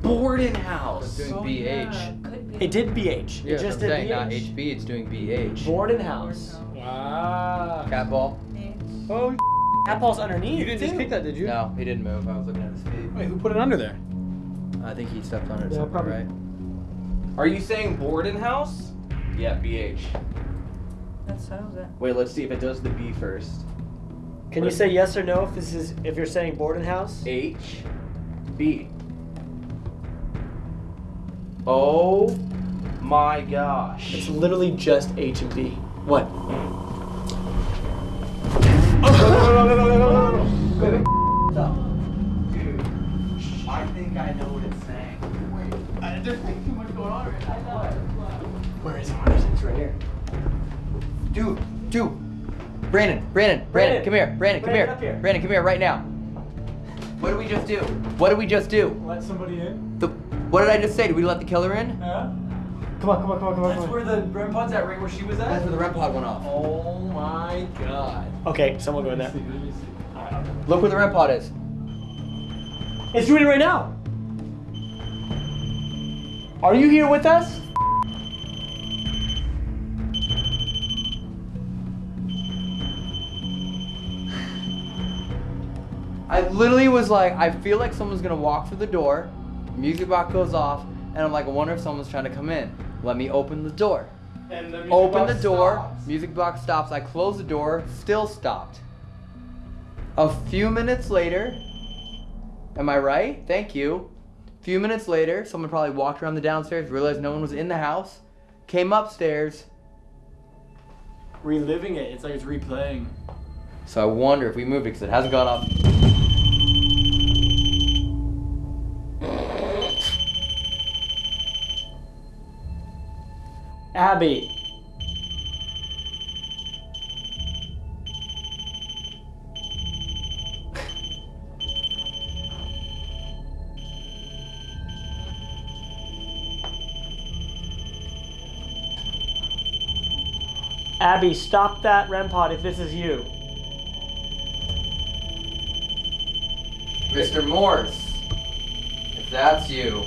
Borden It's House. doing BH. Could be. It did BH. Yeah, it just I'm did saying, BH. not HB, it's doing BH. Borden House. Wow. Cat ball? Oh, Apple's underneath. you didn't just too. kick that, did you? No, he didn't move. I was looking at his feet. Wait, who put it under there? I think he stepped on it or Yeah, something, probably. right? Are you saying Borden House? Yeah, BH. That settles it. Wait, let's see if it does the B first. Can you say yes or no if this is if you're saying Borden House? H B. Oh my gosh. It's literally just H and B. What? no, no, no, no, no, no, no, no. Dude, I think I know what it's saying. Wait, I, there's way too much going on right now. Where is it? Where is it? It's right here. Dude, dude. Brandon, Brandon, Brandon, Brandon. come here. Brandon, come here. here. Brandon, come here right now. What did we just do? What did we just do? Let somebody in. The, what did I just say? Did we let the killer in? Yeah. Come on, come on, come on, come on. come on. where the REM pod's at, right where she was at? That's where the REM pod went off. Oh my god. Okay, someone go in there. Let me see. Look where the REM pod is. It's doing it right now. Are you here with us? I literally was like, I feel like someone's gonna walk through the door, music box goes off, and I'm like, I wonder if someone's trying to come in. Let me open the door. And the Open the door, stops. music box stops. I close the door, still stopped. A few minutes later, am I right? Thank you. A few minutes later, someone probably walked around the downstairs, realized no one was in the house, came upstairs. Reliving it. It's like it's replaying. So I wonder if we moved it because it hasn't gone up. Abby. Abby, stop that REM pod if this is you. Mr. Morse, if that's you,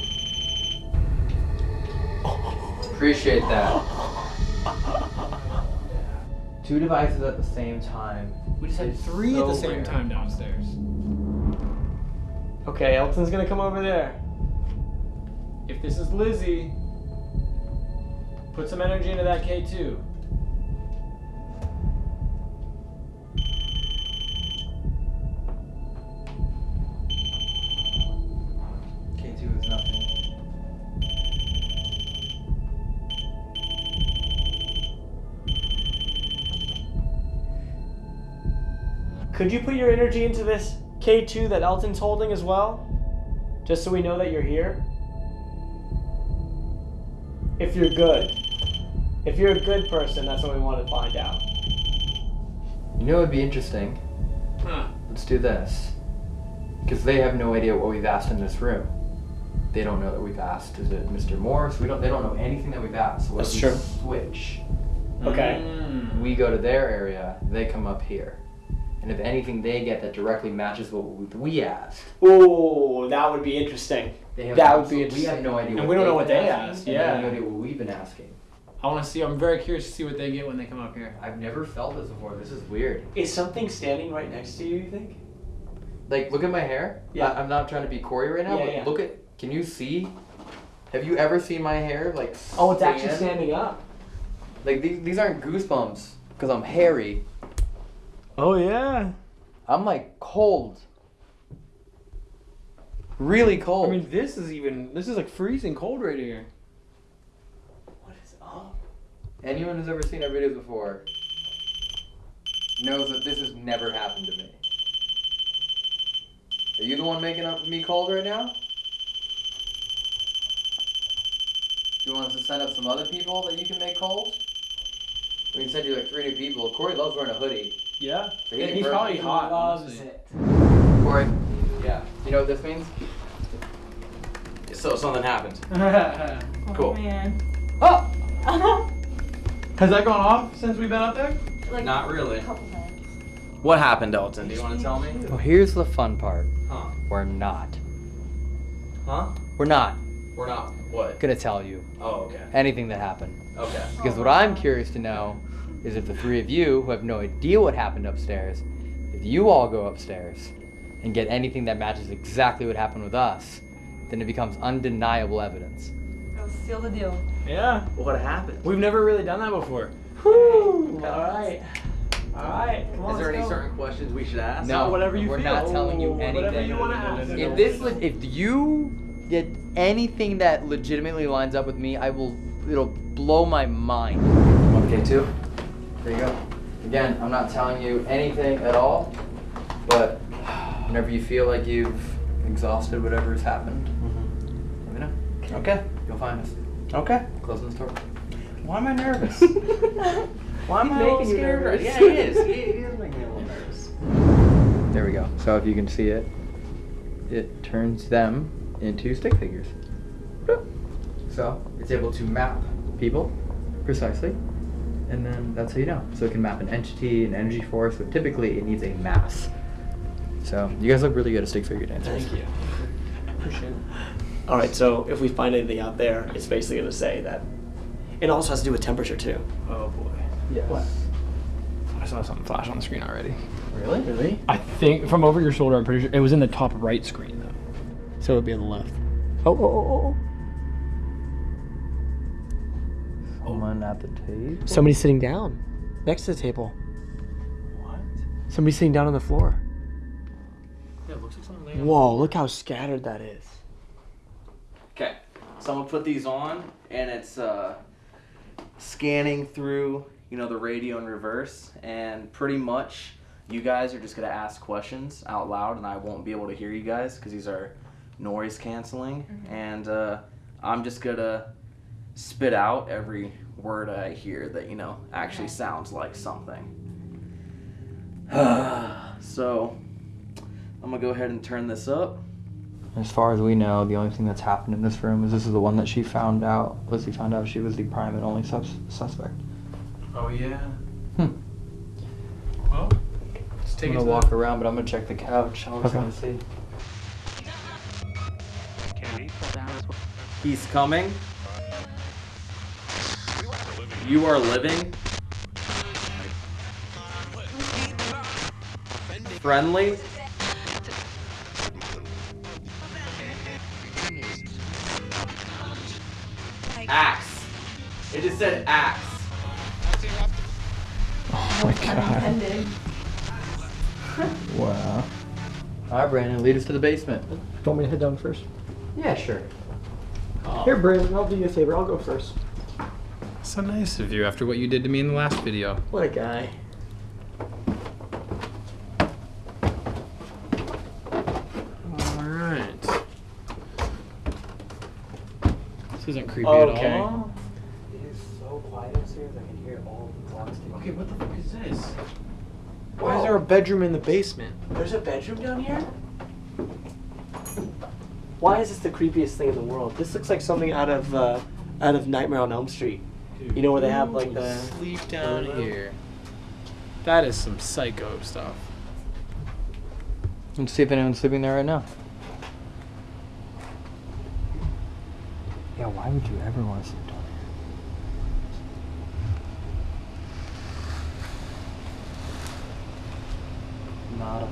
oh. Appreciate that. Two devices at the same time. We just had is three at the same rare. time downstairs. Okay, Elton's gonna come over there. If this is Lizzie, put some energy into that K2. K2 Could you put your energy into this K2 that Elton's holding as well? Just so we know that you're here? If you're good. If you're a good person, that's what we want to find out. You know what would be interesting? Let's do this. Because they have no idea what we've asked in this room. They don't know that we've asked. Is it Mr. Morse? We don't. They don't know anything that we've asked. So what That's if we true. Switch. Okay. Mm. We go to their area. They come up here. And if anything they get that directly matches what we asked, Oh, that would be interesting. they have That no- would be so interesting. We have no idea. And we don't know what they've they been asked, asking, and have yeah. no idea what we've been asking. I want to see. I'm very curious to see what they get when they come up here. I've never felt this before. This is weird. Is something standing right next to you, you think? Like, look at my hair. Yeah. I, am not trying to be Corey right now, Yeah, but yeah. look at. Can you see? Have you ever seen my hair like? Oh, it's actually standing up. Like these, these aren't goosebumps because I'm hairy. Oh, yeah. I'm like cold. Really cold. I mean, this is even. This is like freezing cold right here. What is up? anyone who's ever seen our videos before knows that this has never happened to me. Are you the one making up me cold right now? Do you want us to send up some other people that you can make cold? We can send you like three new people. Corey loves wearing a hoodie. Yeah. So Yeah, he's burn- probably he hot. Loves honestly. it. Corey. Yeah. You know what this means? So something happened. Oh, Cool. man. oh! Has that gone off since we've been up there? like Not really. a couple. What happened, Elton? Do you want to tell me? Well, here's the fun part. Huh? We're not. Huh? We're not We're not. What? gonna tell you Oh, okay. anything that happened. Okay. Because what I'm curious to know is if the three of you who have no idea what happened upstairs, if you all go upstairs and get anything that matches exactly what happened with us, then it becomes undeniable evidence. I'll seal the deal. Yeah. What happened? We've never really done that before. Woo! All right. All right. Come on, Is there let's any go. certain questions we should ask? No, whatever you we're feel. not telling you anything. whatever you wanna ask. If this, le- if you get anything that legitimately lines up with me, I will. It'll blow my mind. Okay, two. There you go. Again, I'm not telling you anything at all, but whenever you feel like you've exhausted whatever's happened, mm-hmm. let me know. Okay. You'll find us. Okay. Closing the store. Why am I nervous? Why am He's I a little making you scared? nervous. Yeah, he is. He, he is making me a little nervous. There we go. So if you can see it, it turns them into stick figures. So it's able to map people precisely, and then that's how you know. So it can map an entity, an energy force, but typically it needs a mass. So you guys look really good at stick figure dancers. Thank you. Appreciate it. All right, so if we find anything out there, it's basically going to say that. It also has to do with temperature too. Oh boy. Yes. What? I saw something flash on the screen already. Really? Really? I think from over your shoulder. I'm pretty sure it was in the top right screen though. So it would be on the left. Oh, oh, oh, oh. oh. Someone at the table. Somebody's sitting down next to the table. What? Somebody's sitting down on the floor. Yeah, it looks like something. laying Whoa, look how scattered that is. Okay. So I'm gonna put these on, and it's uh, scanning through, you know, the radio in reverse, and pretty much you guys are just gonna ask questions out loud, and I won't be able to hear you guys because these are noise canceling, and uh, I'm just gonna spit out every word I hear that you know actually sounds like something. so I'm gonna go ahead and turn this up. As far as we know, the only thing that's happened in this room is this is the one that she found out. Lizzie found out she was the prime and only sus- suspect. Oh yeah. Hmm. Well, let's I'm take it gonna to walk around, but I'm gonna check the couch. I was Okay. gonna see. He's coming. You are living. Friendly. Axe. It just said axe. Oh my god. Ended. Wow. All right, Brandon, lead us to the basement. Do you want me to head down first? Yeah, sure. Here, Brandon, I'll do you a favor. I'll go first. So nice of you after what you did to me in the last video. What a guy. Alright. This isn't creepy okay. at all. It is so quiet upstairs, I can hear all the clocks ticking. Okay, what the fuck is this? Whoa. Why is there a bedroom in the basement? There's a bedroom down here? Why is this the creepiest thing in the world? This looks like something out of, uh, out of Nightmare on Elm Street. You know where they have like the sleep down here. That is some psycho stuff. Let's see if anyone's sleeping there right now. Yeah, why would you ever want to sleep down here? Nada.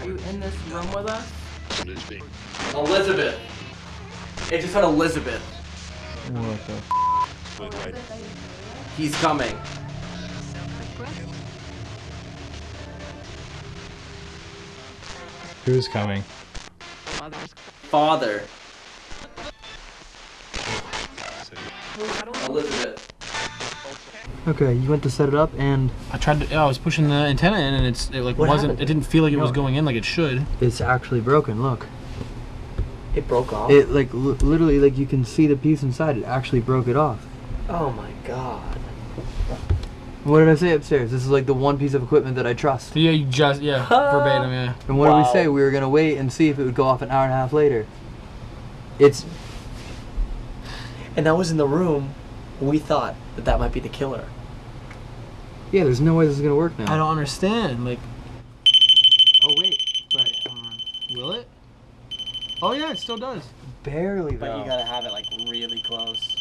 Are you in this room with us? Elizabeth. It just said Elizabeth. What the? He's coming. Who's coming? Father. Elizabeth. Okay, you went to set it up and I tried to. I was pushing the antenna in, and it's it like What wasn't. happened? It didn't feel like it was going in like it should. it's actually broken. Look, it broke off. it like li- literally like you can see the piece inside. It actually broke it off. oh my god. What did I say upstairs? This is like the one piece of equipment that I trust. Yeah, you just yeah verbatim yeah. And what did we say? We were gonna wait and see if it would go off an hour and a half later. It's And that was in the room. We thought that that might be the killer. yeah. There's no way this is gonna work now. I don't understand. Like, Oh wait, but um, will it? Oh yeah, it still does. barely though. But you gotta have it like really close.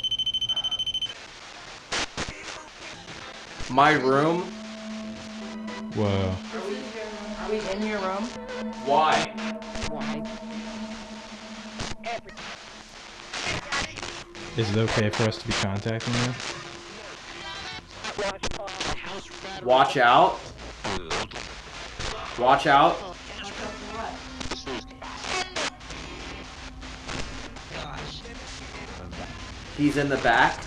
My room? Whoa. Are we in your room? Why? Why? Is it okay for us to be contacting you? Watch out. Watch out. He's in the back.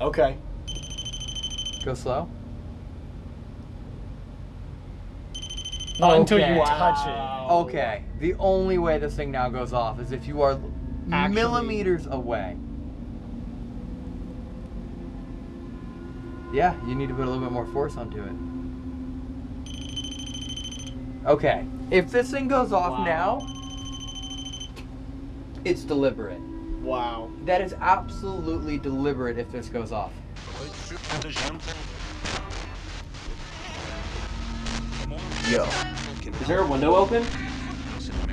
Okay. Go slow. Not until you touch it. Okay. The only way this thing now goes off is if you are Actually- millimeters away. Yeah, you need to put a little bit more force onto it. Okay. If this thing goes off Wow. now, it's deliberate. Wow. That is absolutely deliberate if this goes off. Yo. Is there a window open?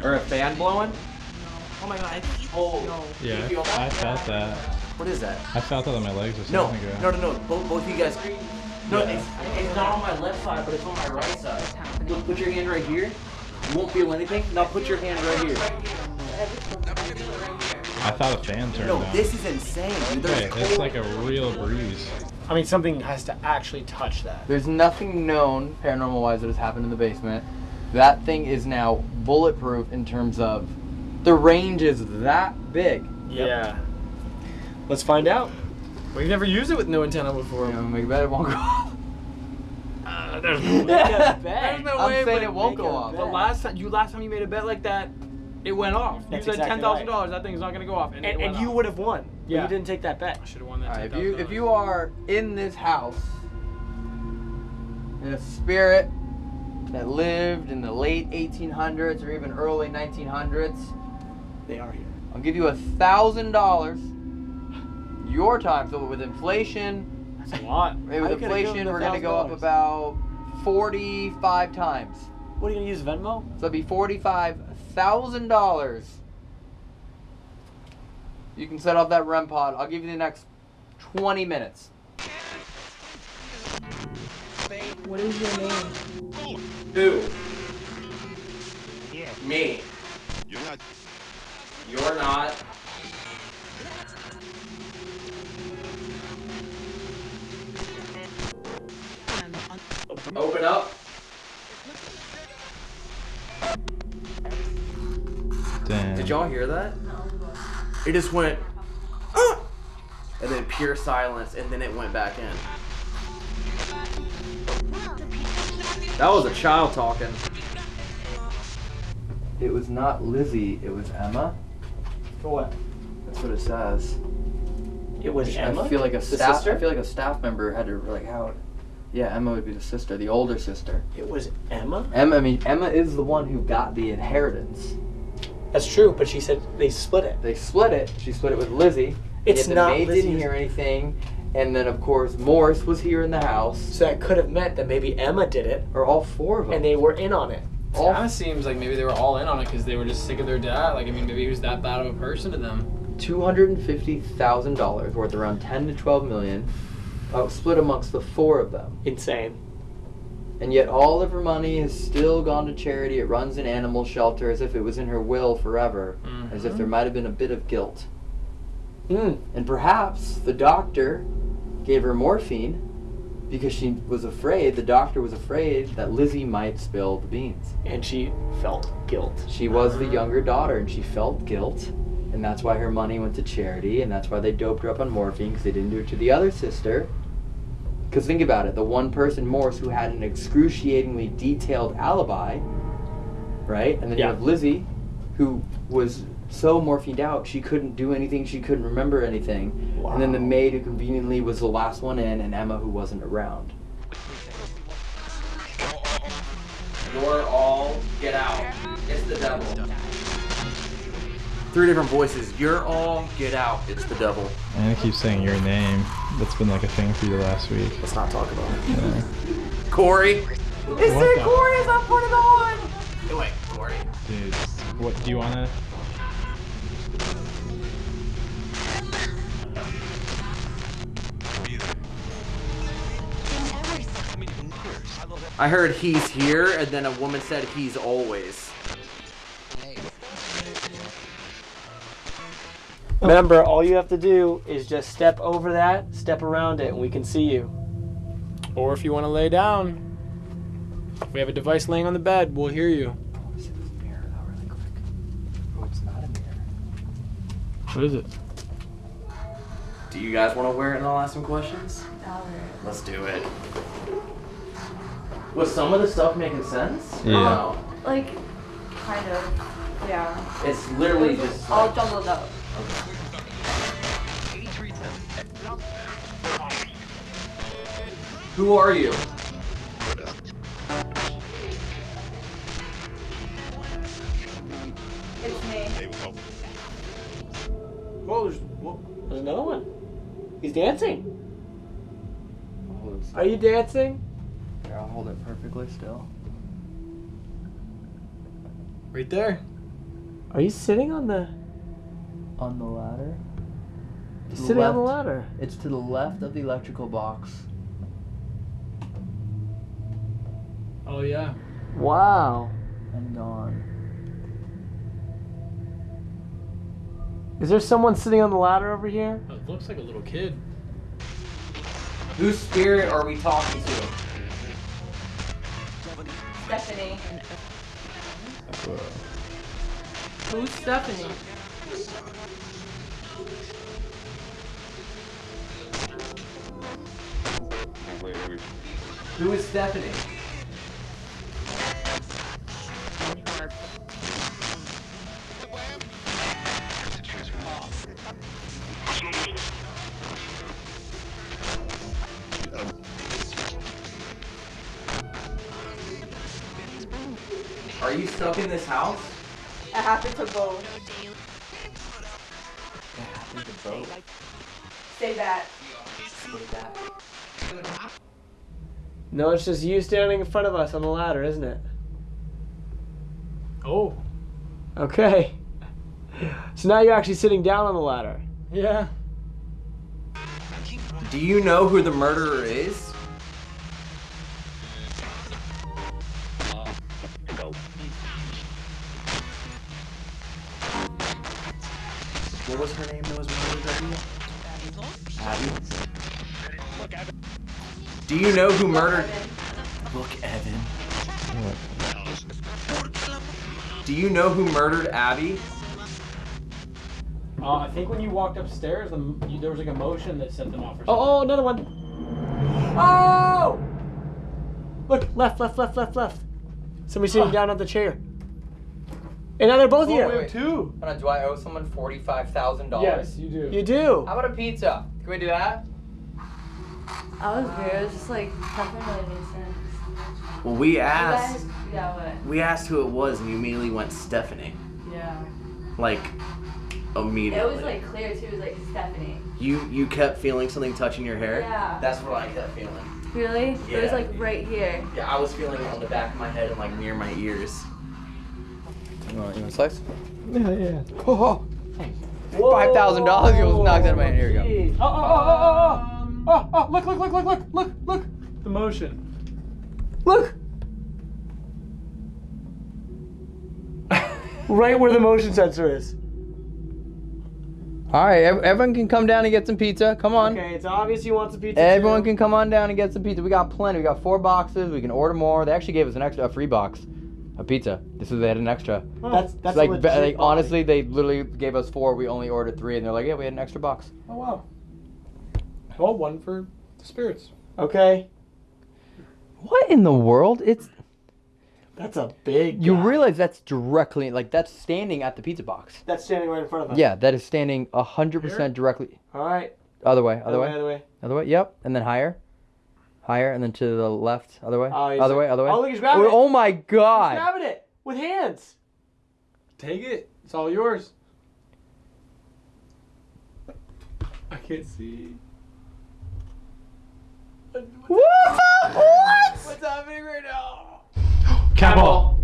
Or a fan blowing? Oh my god. Oh. Yeah, You feel that? I felt that. What is that? I felt that on my legs a No, no, no, no. Both, both of you guys. No, Yeah. it's, it's not on my left side, but it's on my right side. Look, put your hand right here. You won't feel anything. Now put your hand right here. I thought a fan turned No, on. this is insane, dude. Hey, it's like a real breeze. I mean, something has to actually touch that. There's nothing known paranormal wise that has happened in the basement. That thing is now bulletproof in terms of the range is that big. Yeah. Let's find out. We've never used it with no antenna before. You know, make a bet it won't go off. Uh, there's way. There's no I'm way. saying but it won't go off. The last time you last time you made a bet like that, it went off. That's you said exactly ten thousand dollars. That thing's not gonna go off, and, And, it went and you would have won. but Yeah. You didn't take that bet. I should have won that. Alright, if you if you are in this house in a spirit that lived in the late 1800s or even early 1900s, They are here. I'll give you a thousand dollars. Your time, so with inflation, That's a lot. with How you gonna give inflation, them the we're gonna go up $1,000? about 45 times. What are you gonna use Venmo? So it'd be forty-five thousand dollars. You can set off that REM pod. I'll give you the next twenty minutes. What is your name? Who? Me. You're not. You're not. Open up. Damn. Did y'all hear that? It just went, "Ah!" and then pure silence, and then it went back in. That was a child talking. It was not Lizzie, it was Emma. For what? That's what it says. It was Emma. I feel like a The staff. sister? I feel like a staff member had to like how. Yeah, Emma would be the sister, the older sister. It was Emma. Emma. I mean, Emma is the one who got the inheritance. That's true, but she said they split it. They split it. She split it with Lizzie. It's yet the not maid Lizzie's- didn't hear anything, and then of course Morse was here in the house, So that could have meant that maybe Emma did it, or all four of them. and they were in on it. all Kind of seems like maybe they were all in on it because they were just sick of their dad. Like, I mean, maybe he was that bad of a person to them. two hundred and fifty thousand dollars, worth around ten to twelve million, uh, split amongst the four of them. Insane. And yet all of her money has still gone to charity. It runs an animal shelter as if it was in her will forever, as if there might have been a bit of guilt. Mm. And perhaps the doctor gave her morphine because she was afraid, the doctor was afraid that Lizzie might spill the beans. And she felt guilt. She was the younger daughter and she felt guilt. And that's why her money went to charity, and that's why they doped her up on morphine because they didn't do it to the other sister. Because think about it the one person, Morse, who had an excruciatingly detailed alibi, right? And then Yeah. you have Lizzie, who was so morphined out she couldn't do anything, she couldn't remember anything. And then the maid, who conveniently was the last one in, and Emma, who wasn't around. You're all get out. It's the devil. Three different voices. You're all get out. It's the devil. And I keep saying your name. That's been like a thing for you last week. Let's not talk about it. Yeah. Corey. What the- Corey is up for the on. Hey, wait, Corey. Dude, what do you wanna? I heard he's here, and then a woman said he's always. Remember, all you have to do is just step over that, step around it, and we can see you. Or if you want to lay down, we have a device laying on the bed. We'll hear you. Let's this mirror though, really quick. Oh, it's not a mirror. What is it? Do you guys want to wear it and I'll ask some questions? Let's do it. Was some of the stuff making sense? Yeah. No. Like, kind of. Yeah. It's literally just. All Like, jumbled up. Who are you? It's me. Whoa, there's, whoa, there's another one. He's dancing. I'll hold it still. Are you dancing? Here, I'll hold it perfectly still. Right there. Are you sitting on the On the ladder. To the sitting on the left- ladder? It's to the left of the electrical box. Oh yeah. Wow. And gone. Is there someone sitting on the ladder over here? It looks like a little kid. Whose spirit are we talking to? Stephanie. Whoa. Who's Stephanie? Who is Stephanie? Are you stuck in this house? I happen to both. It happened to both. Say that. Say that. No, it's just you standing in front of us on the ladder, isn't it? Oh. Okay. So now you're actually sitting down on the ladder. Yeah. Do you know who the murderer is? What was her name that was murdered, Abby? Abby? Do you know who murdered... Look, Evan. Do you know who murdered Abby? Uh, I think when you walked upstairs, the, you, there was like a motion that set them off. Or something. Oh, oh, another one. Oh! Look, left, left, left, left, left. Somebody sitting down on the chair. And now they're both Oh, here. we have two. Hold on, do I owe someone forty-five thousand dollars? Yes, you do. You do. How about a pizza? Can we do that? I was weird. It was just like nothing really made sense. Well, we asked. guys- Yeah, what? We asked who it was, and you immediately went Stephanie. Yeah. Like immediately. It was like clear too. It was like Stephanie. you you kept feeling something touching your hair. Yeah. That's what I kept feeling. Really? Yeah. It was like right here. Yeah, I was feeling it on the back of my head and like near my ears. You want, you want a slice? Yeah, yeah. Oh, oh, oh. Five thousand dollars goes knocked out of my hand. Here we go. Oh, oh, oh, oh, oh, oh, oh, look, look, look, look, look, look, look. The motion. Look. right where the motion sensor is. All right, everyone can come down and get some pizza. Come on. Okay, it's obvious you want some pizza. Everyone too. can come on down and get some pizza. We got plenty. We got four boxes. We can order more. They actually gave us an extra, a free box a pizza. This is they had an extra. That's It's that's like, a legit like honestly, they literally gave us four. We only ordered three, and they're like, yeah, we had an extra box. Oh, wow. Well, one for the spirits. Okay, What in the world? It's that's a big. you guy. realize that's directly like that's standing at the pizza box. That's standing right in front of us. Yeah, that is standing hundred percent directly. All right. Other way, other way, Other way. other way. Yep, and then higher, higher, and then to the left. Other way, Oh, he's- other way, other way. Oh, look, he's grabbing oh, it. oh my god. He's god! grabbing it with hands. Take it. It's all yours. I can't see. What's happening right now? Cat ball.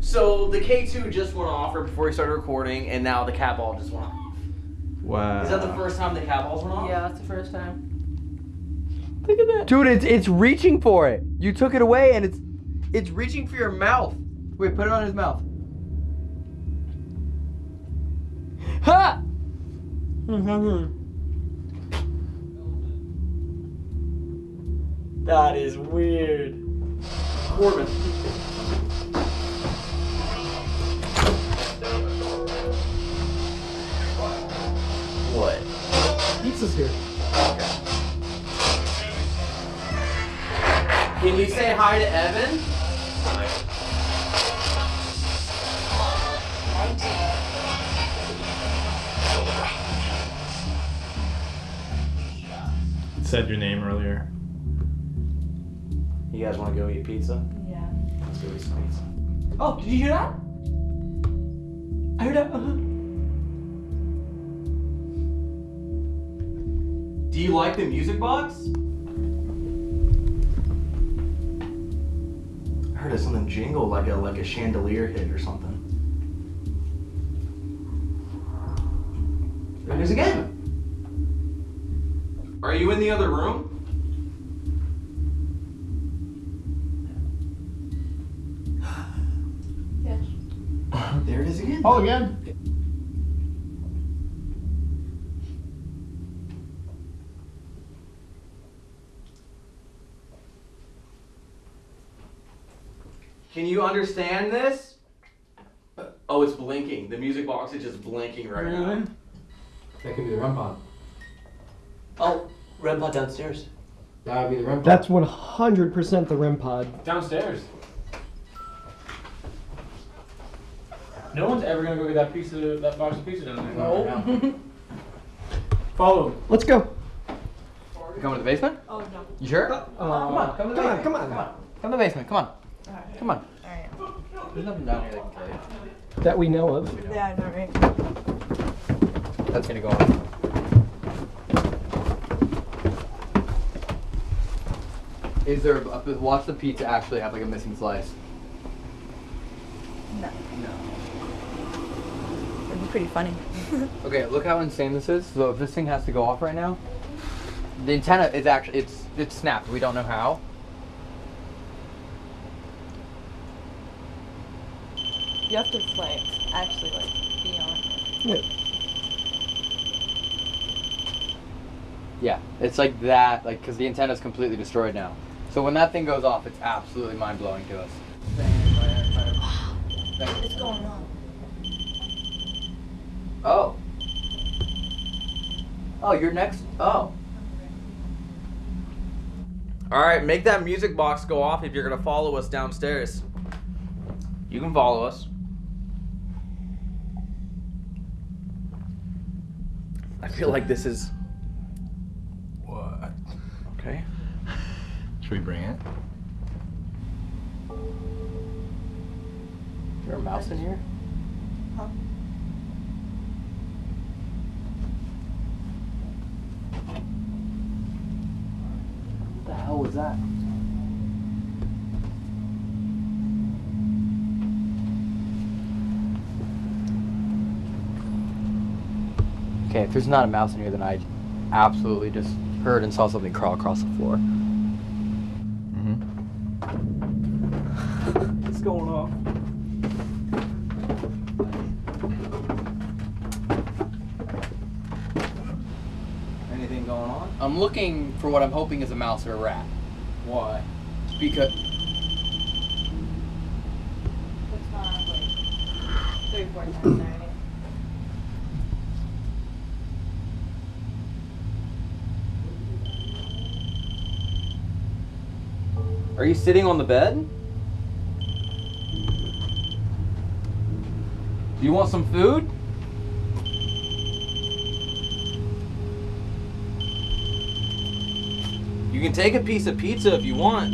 So the K2 just went off right before we started recording, and now the cat ball just went off. Wow. Is that the first time the cat balls went off? Yeah, that's the first time. Look at that. Dude, it's it's reaching for it. You took it away, and it's it's reaching for your mouth. Wait, put it on his mouth. Ha! Mm-hmm. That is weird. Corbin. What? Pizza's here. Can you say hi to Evan? It said your name earlier. You guys want to go eat pizza? Yeah. Let's go eat some pizza. Oh, did you hear that? I heard that. Uh-huh. Do you like the music box? I heard something jingle like a like a chandelier hit or something. There it is again. Are you in the other room? There again. Oh, again. Can you understand this? Oh, it's blinking. The music box is just blinking right now. That could be the REM pod. Oh, Red Pod downstairs. That would be the REM pod. That's 100% the REM pod. downstairs. No one's ever gonna go get that piece of that box of pizza down there. No. Follow him. Let's go. You coming to the basement? Oh no. You sure? Uh, come on, come to come on, come on. Come on. Come to the basement. Come on. Alright. Come on. Alright. There's nothing down here that can kill you. That we know of. Yeah, I know, right? That's gonna go on. Is there? A, watch the pizza actually have like a missing slice. No. It'd be pretty funny. Okay, look how insane this is. So if this thing has to go off right now, the antenna is actually it's it's snapped. We don't know how. You have to like actually like be on it. Yeah, it's like that, like because the antenna is completely destroyed now. So when that thing goes off, it's absolutely mind blowing to us. What's going on? Oh. Oh, you're next. Oh. All right, make that music box go off if you're going to follow us downstairs. You can follow us. I feel like this is. What? Okay. Should we bring it? Is there a mouse in here? Huh? Was that? Okay, if there's not a mouse in here, then I absolutely just heard and saw something crawl across the floor. Mm-hmm. What's going on? Anything going on? I'm looking for what I'm hoping is a mouse or a rat. Why? Because It's not like three, four times already. Are you sitting on the bed? Do you want some food? Can take a piece of pizza if you want.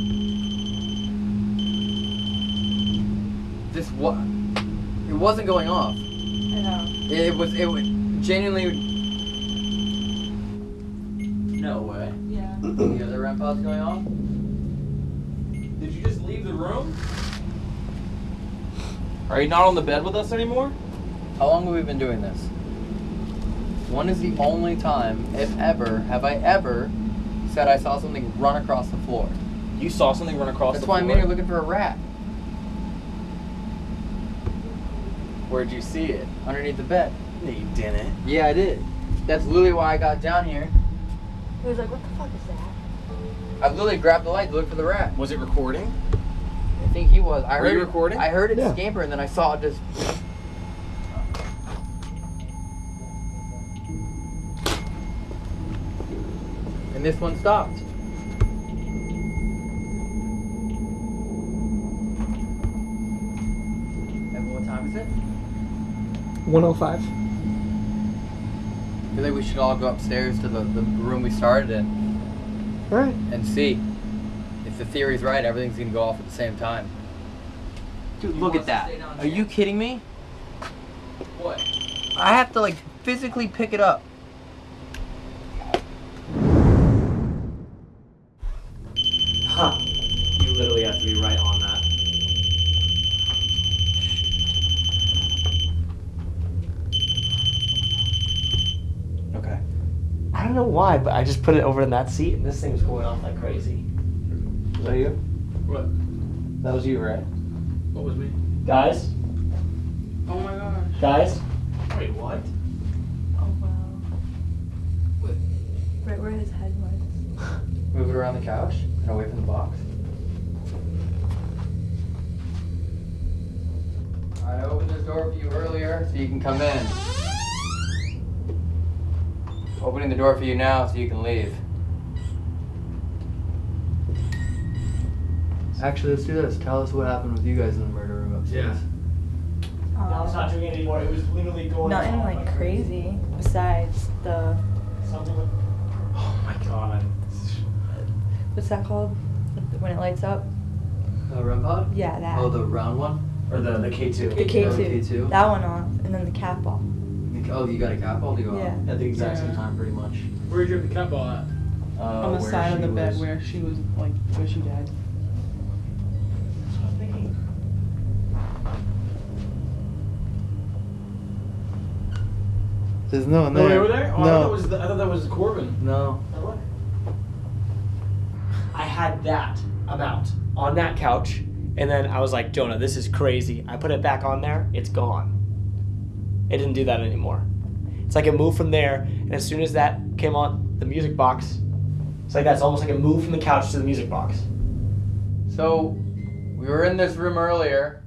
This what? It wasn't going off. I know. It was. It was genuinely. No way. Yeah. The other REM pod's going off. Did you just leave the room? Are you not on the bed with us anymore? How long have we been doing this? When is the only time, if ever, have I ever said I saw something run across the floor? You saw something run across That's the floor? That's why. I'm here looking for a rat. Where'd you see it? Underneath the bed. No, you didn't. Yeah, I did. That's literally why I got down here. He was like, what the fuck is that? I literally grabbed the light to look for the rat. Was it recording? I think he was. I Were heard you it- recording? I heard it Yeah. scamper and then I saw it just. This one stopped. And what time is it? 105. I feel like we should all go upstairs to the, the room we started in All right. and see if the theory's right. Everything's gonna go off at the same time. Dude, look at that. Are you kidding me? What? I have to like physically pick it up. Don't know why, but I just put it over in that seat and this thing was going off like crazy. Was that you? What? That was you, right? What was me? Guys? Oh my gosh. Guys? Wait, what? Oh wow. Right where his head was. Move it around the couch and away from the box. I opened this door for you earlier so you can come in. Opening the door for you now so you can leave. Actually, let's do this. Tell us what happened with you guys in the murder room upstairs. Now oh, it's not doing it anymore. It was literally going Nothing like crazy besides the Something with. Oh my god. what's that called? When it lights up? The REM pod? Yeah, that. Oh, the round one? Or the, the K2. the K Oh, two. K2? That one off, and then the cat ball. Oh, you got a cat ball to go Yeah. on? At the exact same Yeah. time, pretty much. Where did you have the cat ball at? Uh, on the where side of she the bed was- where she was like where she died. That's what I'm thinking. There's no one No, there. they were there? Oh, I, thought that was the, I thought that was Corbin. no. Now. I had that amount on that couch, and then I was like, Jonah, this is crazy. I put it back on there, it's gone. It didn't do that anymore. It's like it moved from there, and as soon as that came on the music box, it's like that's almost like it moved from the couch to the music box. So, we were in this room earlier.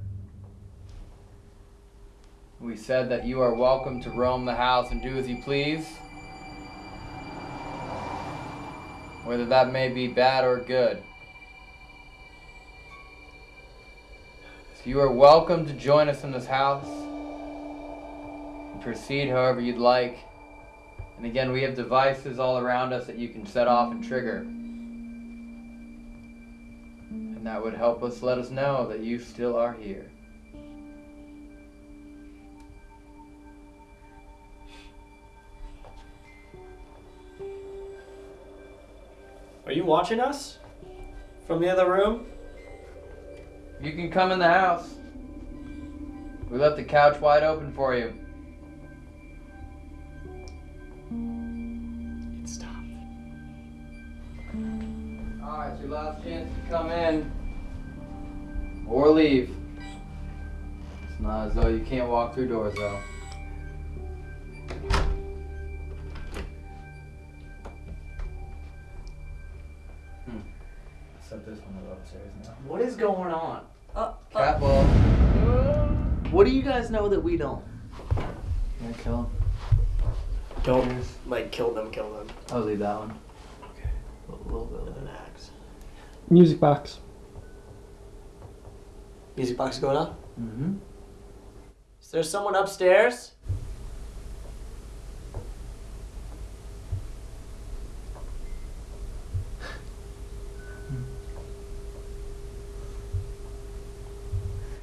We said that you are welcome to roam the house and do as you please. Whether that may be bad or good. So you are welcome to join us in this house. Proceed however you'd like. And again, we have devices all around us that you can set off and trigger. And that would help us let us know that you still are here. Are you watching us from the other room? You can come in the house. We left the couch wide open for you. Alright, it's your last chance to come in. Or leave. It's not as though you can't walk through doors, though. Hmm. Set this one upstairs now. What is going on? Oh, Catball. What do you guys know that we don't? Yeah, kill him. Don't like kill them, kill them. I'll leave that one. A little bit of an axe. Music box. Music box going up. Mm-hmm. Is there someone upstairs?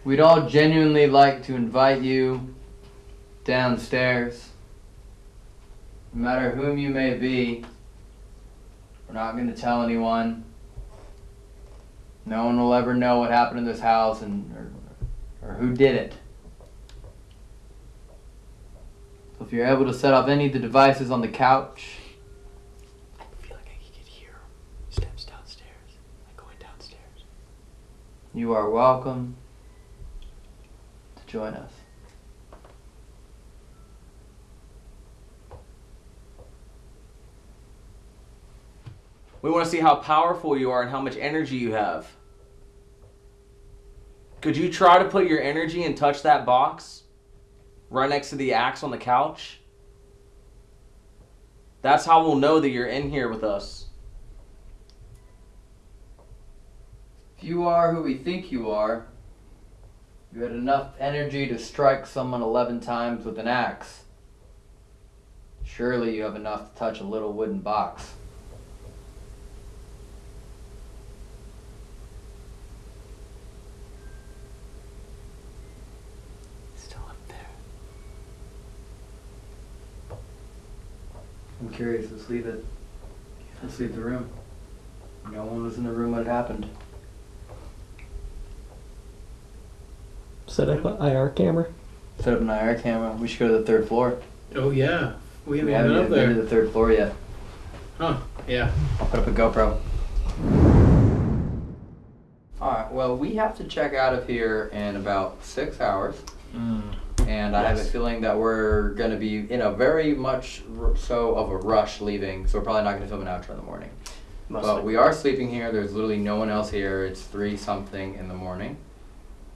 We'd all genuinely like to invite you downstairs. No matter whom you may be, we're not going to tell anyone. No one will ever know what happened in this house and or, or who did it. So if you're able to set off any of the devices on the couch, I feel like I could hear steps downstairs, like going downstairs. you are welcome to join us. We want to see how powerful you are and how much energy you have. Could you try to put your energy and touch that box right next to the axe on the couch? That's how we'll know that you're in here with us. If you are who we think you are, you had enough energy to strike someone 11 times with an axe. Surely you have enough to touch a little wooden box. Still up there. I'm curious, let's leave it. Let's leave the room. No one was in the room when it happened. Set up an IR camera. Set up an IR camera. We should go to the third floor. Oh yeah, we We haven't haven't been up even been to there. the third floor yet. Huh? Yeah. I'll put up a GoPro. Alright, well, we have to check out of here in about six hours. Hmm. And I have a feeling that we're going to be in a very much r- so of a rush leaving, so we're probably not going to film an outro in the morning. Most but we are sleeping here. There's literally no one else here. It's three something in the morning.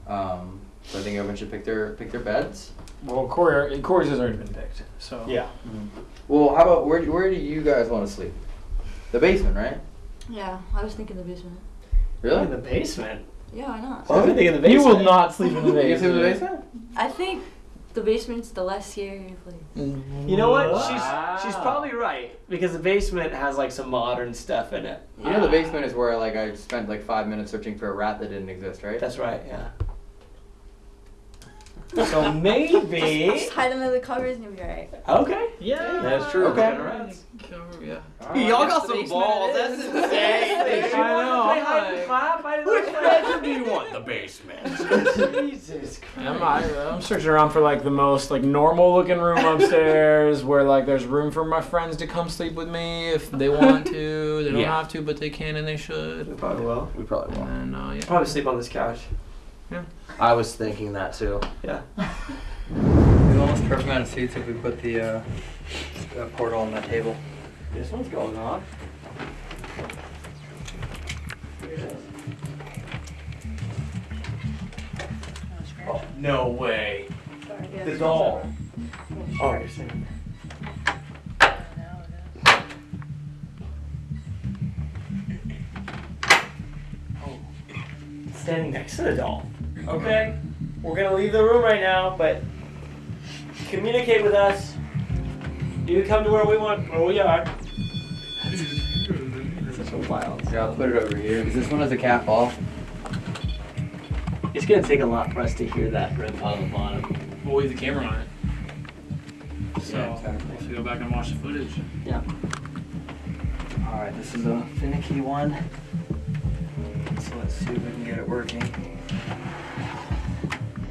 Um, so I think everyone should pick their pick their beds. Well, Corey, Corey's has already been picked. So Yeah. Well, how about where where do you guys want to sleep? The basement, right? Yeah, I was thinking the basement. Really? In the basement. Yeah, why not? Why would they think in the basement? You will not sleep in the basement. You sleep in the basement. basement? I think the basement's the less scary place. You know what? She's she's probably right because the basement has like some modern stuff in it. You know the basement is where like I spent like five minutes searching for a rat that didn't exist, right? That's right. Yeah. So maybe. Just hide under the covers and you'll be alright. Okay. Yeah, That's true. Okay. Yeah. Y'all got some balls. That's insane. I know. Play hide and clap. I didn't Which bedroom do you want? The basement. Jesus Christ. I'm, I, I'm searching around for like the most like normal looking room upstairs where like there's room for my friends to come sleep with me if they want to. They don't Yeah. have to, but they can and they should. We Probably will. We probably won't. And uh, yeah. Probably sleep on this couch. I was thinking that too. Yeah. It's almost perfect amount of seats if we put the uh, uh, portal on that table. This one's going on. No way. The doll. Oh, you're saying. Oh, standing next to the doll. Okay, we're gonna leave the room right now, but communicate with us You can come to where we want, where we are. That's so wild. Yeah, I'll put it over here. Is this one has a cat off? It's gonna take a lot for us to hear that red pile on the bottom. We'll leave the camera on it. So Yeah, exactly. we'll have to go back and watch the footage. Yeah. Alright, this is a finicky one. So let's see if we can get it working.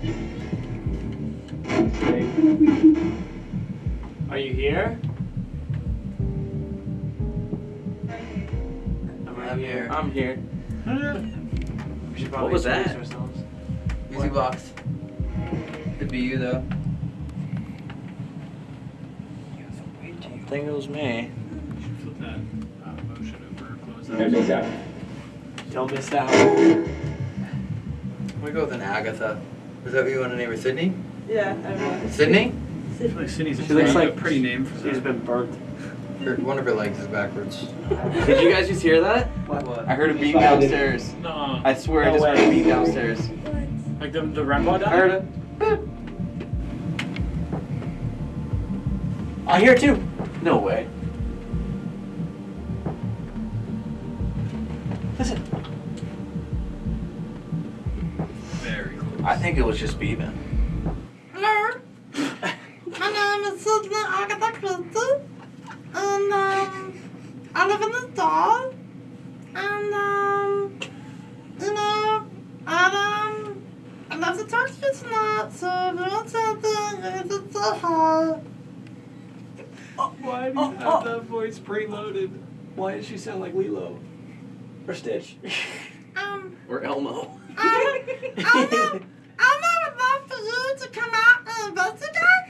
Are you here? I'm here. I'm here. We should probably What was introduce that? ourselves. Music box. Could be you though. I think it was me. Flip that uh, motion over, close that. Don't miss out. We go with an Agatha. Is that what you want to name her? Sydney? Yeah, everyone. Sydney? I feel like Sydney's a She looks like- a pretty name for She's that. been burnt. Her, one of her legs is backwards. Did you guys just hear that? What? I heard a beat downstairs. No. I swear I No just heard a beat downstairs. Like the the REM pod I heard it. I hear it too. No way. Listen. I think it was just beeping. Hello. My name is Sydney Agatha Christie. And um I live in the store. And um you know, I um I love to talk to you tonight, so if you want something, you can say hi. Why do you have that voice preloaded? Why does she sound like Lilo? Or Stitch? Um Or Elmo. um Elmo Elmo would love for you to come out and investigate.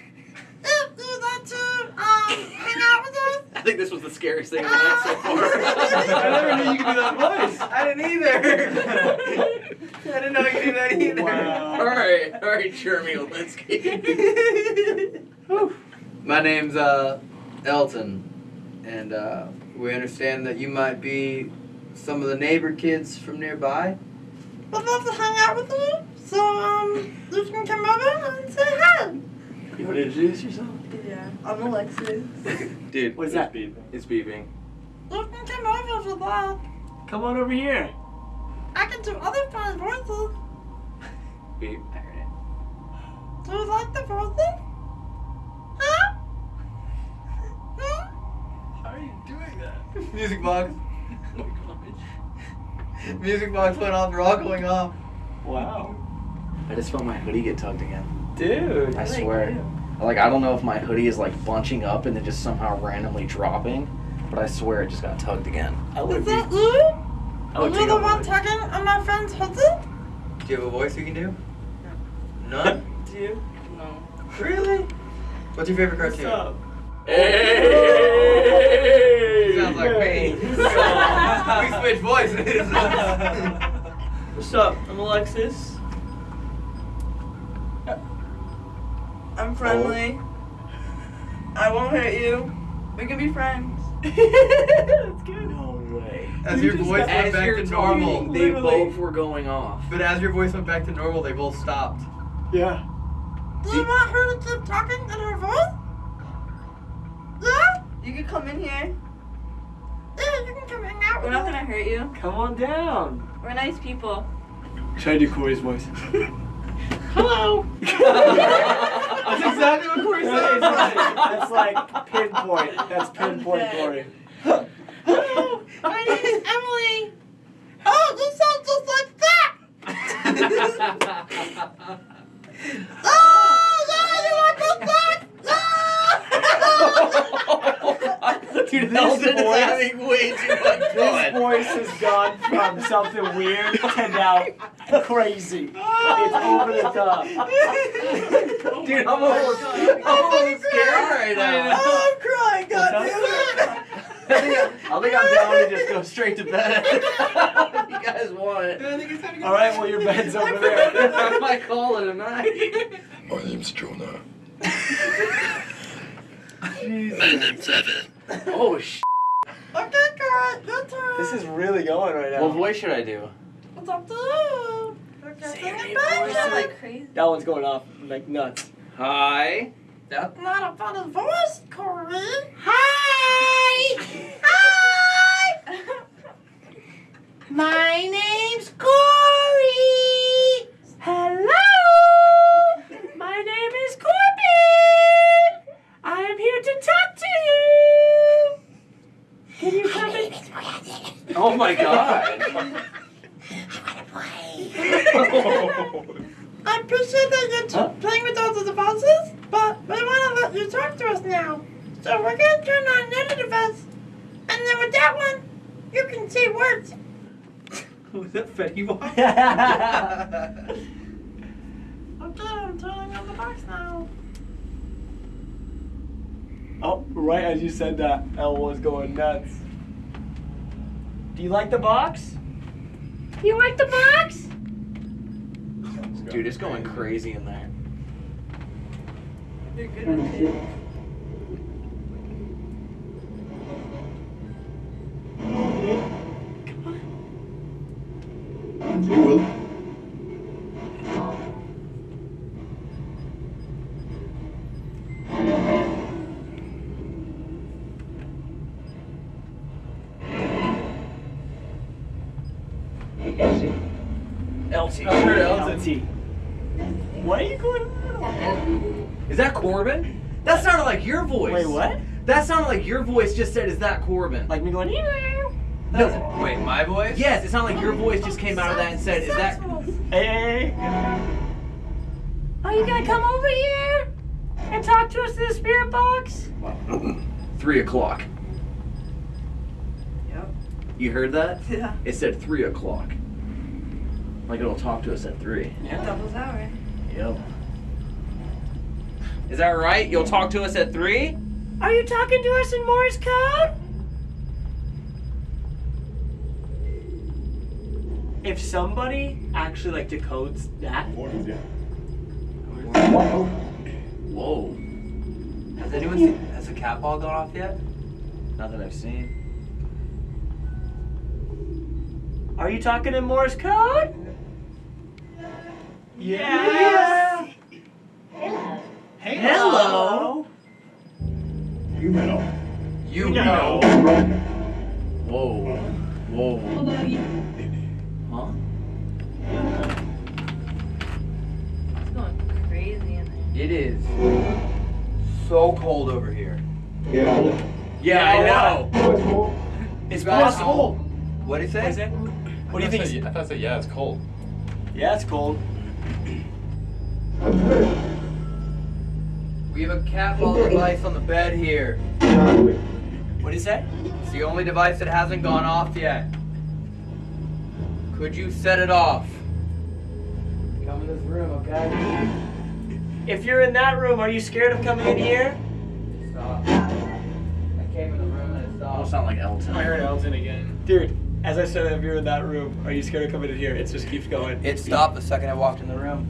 If you'd like to um hang out with us. I think this was the scariest thing in the night so far. I never knew you could do that voice. I didn't either. I didn't know you could do that either. Wow. Alright, alright, Jeremy Olinsky. My name's uh, Elton, and uh, we understand that you might be some of the neighbor kids from nearby. I'd love to hang out with you. So, um, you can come over and say hi. You want to introduce yourself? Yeah, I'm Alexis. Dude, What's that? it's beeping. You can come over if you like. Come on over here. I can do other funny voices. Beep. I heard it. Do you like the voices? Huh? Hmm? How are you doing that? Music box. Music box went off. They're all going off. Wow. I just felt my hoodie get tugged again. Dude. I swear. Like I don't know if my hoodie is like bunching up and then just somehow randomly dropping, but I swear it just got tugged again. I Is be. that you? I Are you take the one my- tugging on my friend's hoodie? Do you have a voice you can do? No. None? Do you? No. Really? What's your favorite What's cartoon? up? Hey! Sounds like me. Hey. we switch voices. What's up? I'm Alexis. I'm friendly. Oh. I won't hurt you. We can be friends. That's good. No way. As You your voice went As back to talking, normal, they literally. both were going off. but as your voice went back to normal, they both stopped. Yeah. Do you want her to keep talking in her voice? Yeah? You can come in here. Yeah, you can come hang out We're not gonna hurt you. Come on down. We're nice people. Try to do Corey's voice. Hello. That's exactly what Corey That's said. like, that's like pinpoint. That's pinpoint Okay. Corey. Hello. My name is Emily. Oh, you sound just like that. Oh, yeah, you like this Dude, This Elton is voice- way too much This voice has gone from something weird to now crazy. It's over the top. Dude, I'm almost, I'm almost scared right now. Oh, I'm crying, God I think, I, I think I'm down to just go straight to bed. if you guys want it. All right, well, your bed's over there. I might call it a night. My name's Jonah. My name's Evan. Oh, sh. Okay, girl, your turn. This is really going right now. What voice should I do? It's up to you. Like crazy. That one's going off like nuts. Hi, That's Not a funny voice, Corey. Hi! Hi! My name's Corey! Hello! My name is Corbin! I am here to talk to you! Can you come in? Oh my god. I appreciate that you're t- playing with all the devices, but we want to let you talk to us now. So we're going to turn on another device, and then with that one, you can say words. Was that Fetty Wap? Okay, I'm turning on the box now. Oh, right as you said that, Elle was going nuts. Do you like the box? You like the box? Dude, it's going crazy in there. You're good at it. LT. voice. Wait, what? That sounded like your voice just said, "Is that Corbin?" Like me going? No. Wait, my voice? Yes, it sounded like your voice just came out of that and said, "Is that?" Hey, hey, hey. Are you gonna come over here and talk to us in the spirit box? Three o'clock. Yep. You heard that? Yeah. It said three o'clock. Like it'll talk to us at three. Yeah. Doubles hour. Yep. Is that right? You'll talk to us at three? Are you talking to us in Morse code? If somebody actually like decodes that, Whoa. Has anyone seen, has the cat ball gone off yet? Not that I've seen. are you talking in Morse code? Yeah. Hello. You know. You know. Whoa. Whoa. Huh? It's going crazy in there. It is so cold over here. Yeah, Yeah, I know. It's You guys- possible. What did he say? it? What do you think? I thought I said, yeah, it's cold. Yeah, it's cold. We have a cat ball device on the bed here. What is that? It's the only device that hasn't gone off yet. Could you set it off? Come in this room, okay? If you're in that room, are you scared of coming in here? Stop. I came in the room and it Almost stopped. sound like Elton. I heard Elton again. Dude, as I said, if you're in that room, are you scared of coming in here? It just keeps going. It stopped the second I walked in the room.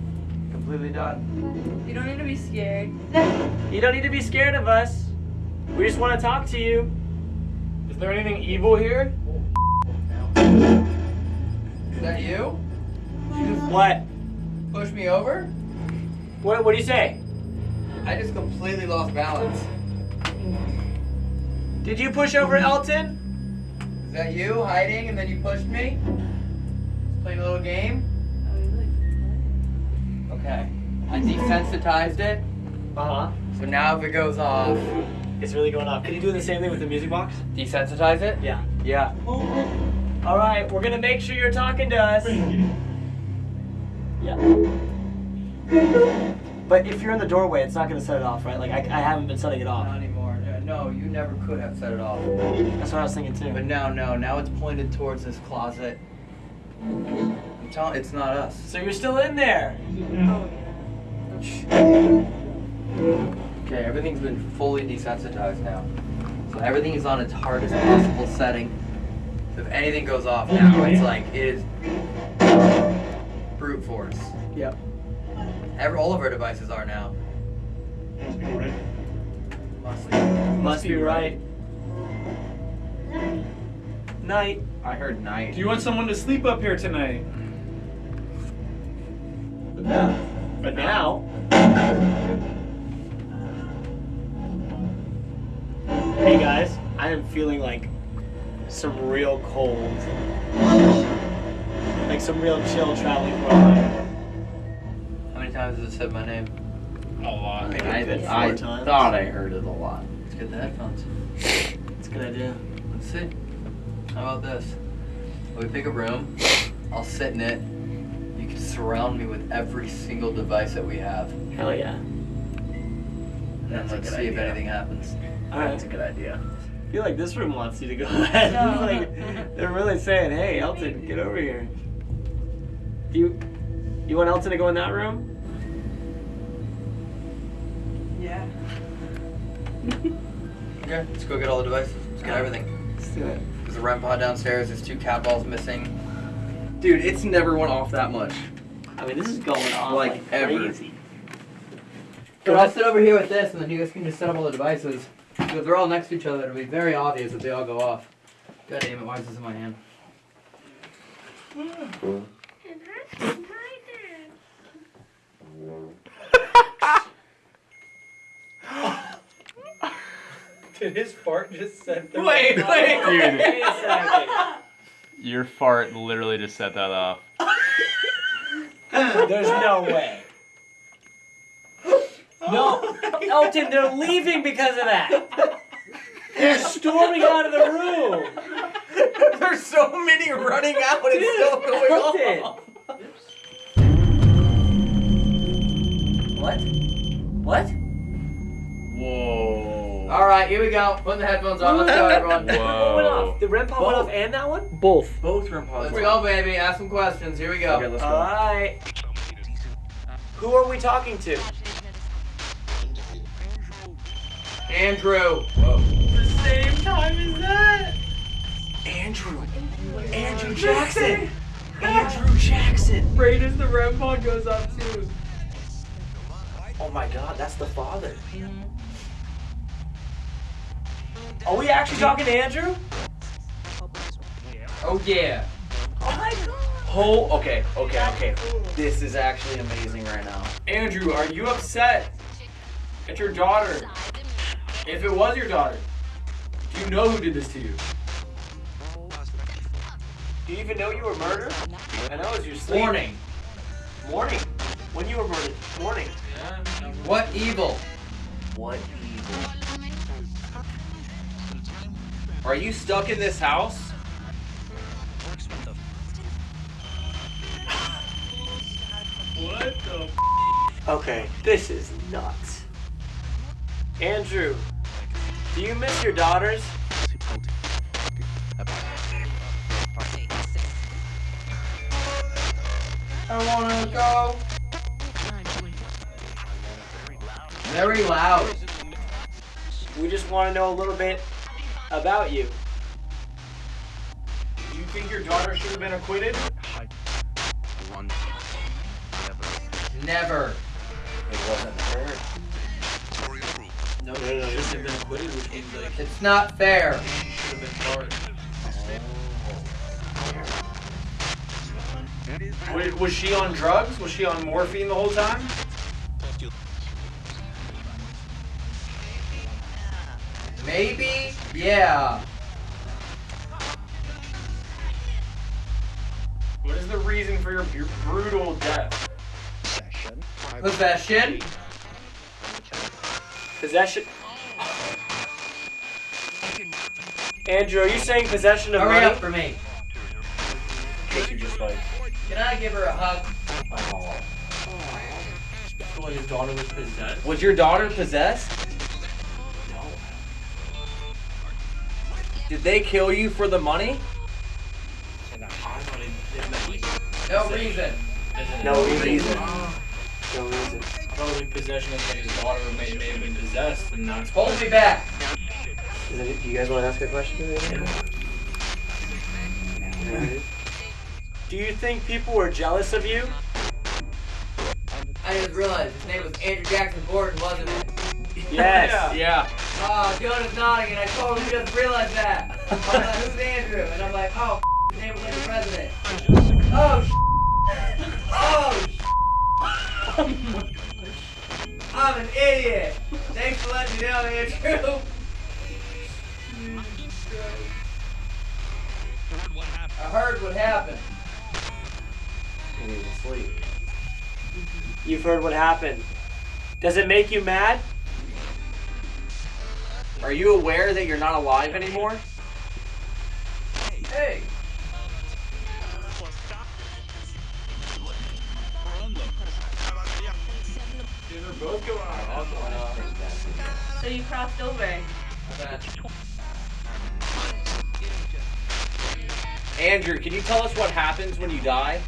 Completely done. You don't need to be scared. You don't need to be scared of us. We just want to talk to you. Is there anything evil here? Is that you? What? Push me over? What? What do you say? I just completely lost balance. Did you push over Elton? Is that you hiding and then you pushed me? Just playing a little game? Okay. I desensitized it, Uh huh. so now if it goes off, It's really going off. Can you do the same thing with the music box? desensitize it? Yeah. Yeah. All right, we're gonna make sure you're talking to us. Yeah. But if you're in the doorway, it's not gonna set it off, right? Like I, I haven't been setting it Not off. anymore. No, you never could have set it off. That's what I was thinking too. But now, no, now it's pointed towards this closet. I'm telling, it's not us. So you're still in there. Okay, everything's been fully desensitized now. So everything is on its hardest possible setting. So if anything goes off now, it's like it is brute force. Yep. Every, all of our devices are now. Must be. Right. Must be right. Night. I heard night. Do you want someone to sleep up here tonight? But now. Hey guys, I am feeling like some real cold. Like some real chill traveling through my life. How many times has it said my name? A lot. Maybe I, four I times. thought I heard it a lot. Let's get the headphones. It's a good idea. Let's see. How about this? We pick a room. I'll sit in it. You can surround me with every single device that we have. Hell yeah. And That's a let's good see if anything happens. Alright. That's a good idea. I feel like this room wants you to go ahead. It's like, they're really saying, hey, Elton, get over here. Do you, you want Elton to go in that room? Yeah. Okay, let's go get all the devices. Let's get everything. Let's do it. There's a REM pod downstairs. There's two cat balls missing. Dude, it's never went off that much. I mean, this is going on Like, like, ever. crazy. So I'll sit over here with this, and then you guys can just set up all the devices. Because they're all next to each other, it'll be very obvious if they all go off. God damn it, why is this in my hand? Did his fart just set the Wait, wait, Dude. wait a second. Your fart literally just set that off. There's no way. No, oh Elton, oh, they're leaving because of that. They're storming out of the room. There's so many running out. It's still going on. What? What? Whoa. Alright, here we go. Putting the headphones on. Let's go, everyone. What went Whoa. off? The REM pod went off and that one? Both. Both REM pods. Let's go, baby. Ask some questions. Here we go. Okay, let's go. Alright. Who are we talking to? Andrew. The same time as that. Andrew. Andrew Jackson. Andrew Jackson. Right as the REM pod goes off too. Oh my god, that's the father. Mm-hmm. Are we actually talking to Andrew? Oh, yeah. Oh, my god. Oh, okay, okay, okay. This is actually amazing right now. Andrew, are you upset at your daughter? If it was your daughter, do you know who did this to you? Do you even know you were murdered? I know it's your sleep. Warning. Morning. When you were murdered. Morning. What evil? What evil? Are you stuck in this house? What the Okay, this is nuts. Andrew, do you miss your daughters? I wanna go. Very loud. We just want to know a little bit about you. Do you think your daughter should have been acquitted? Never. It wasn't her. No, she should have been acquitted, which means like It's not fair. She should have been charged. Was, was she on drugs? Was she on morphine the whole time? Maybe? Yeah. What is the reason for your, your brutal death? Possession? Possession. Possession. Andrew, are you saying possession of Hurry money? up for me. What you just like? Can I give her a hug? So his daughter was possessed? Was your daughter possessed? Did they kill you for the money? No reason. No reason. reason. No reason. Probably possession of his daughter may, may have been possessed and that's Hold me back. Is it, do you guys want to ask a question? Do you think people were jealous of you? I just realized his name was Andrew Jackson Borden, wasn't it? Yes. Yeah. Oh, Jonah's nodding, and I totally just realized that. I'm like, who's Andrew? And I'm like, oh, f- name was the president. Oh, sh- Oh, sh- oh I'm an idiot. Thanks for letting me know, Andrew. I heard what happened. And he was sleep. You've heard what happened. Does it make you mad? Are you aware that you're not alive anymore? Hey. both going on. So you crossed over. Andrew, can you tell us what happens when you die?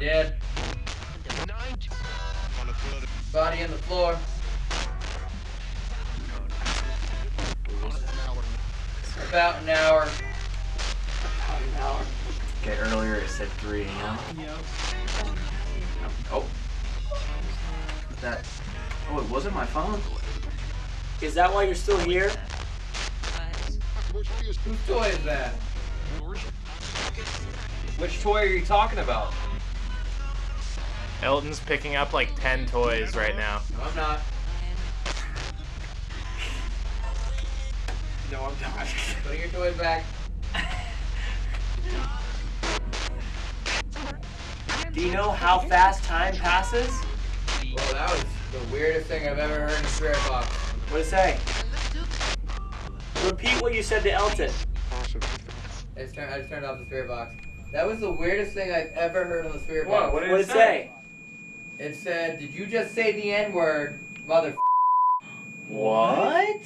Dead. Body on the floor. About an hour. About an hour. Okay, earlier it said 3 a.m. Oh. That. Oh, it wasn't my phone. Is that why you're still here? Whose toy is that? Which toy are you talking about? Elton's picking up like 10 toys right now. No, I'm not. No, I'm not. Putting your toys back. Do you know how fast time passes? Well, that was the weirdest thing I've ever heard in a spirit box. What did it say? Repeat what you said to Elton. I just, turned, I just turned off the spirit box. That was the weirdest thing I've ever heard on the spirit box. What did it say? It said, "Did you just say the N word, mother?" What?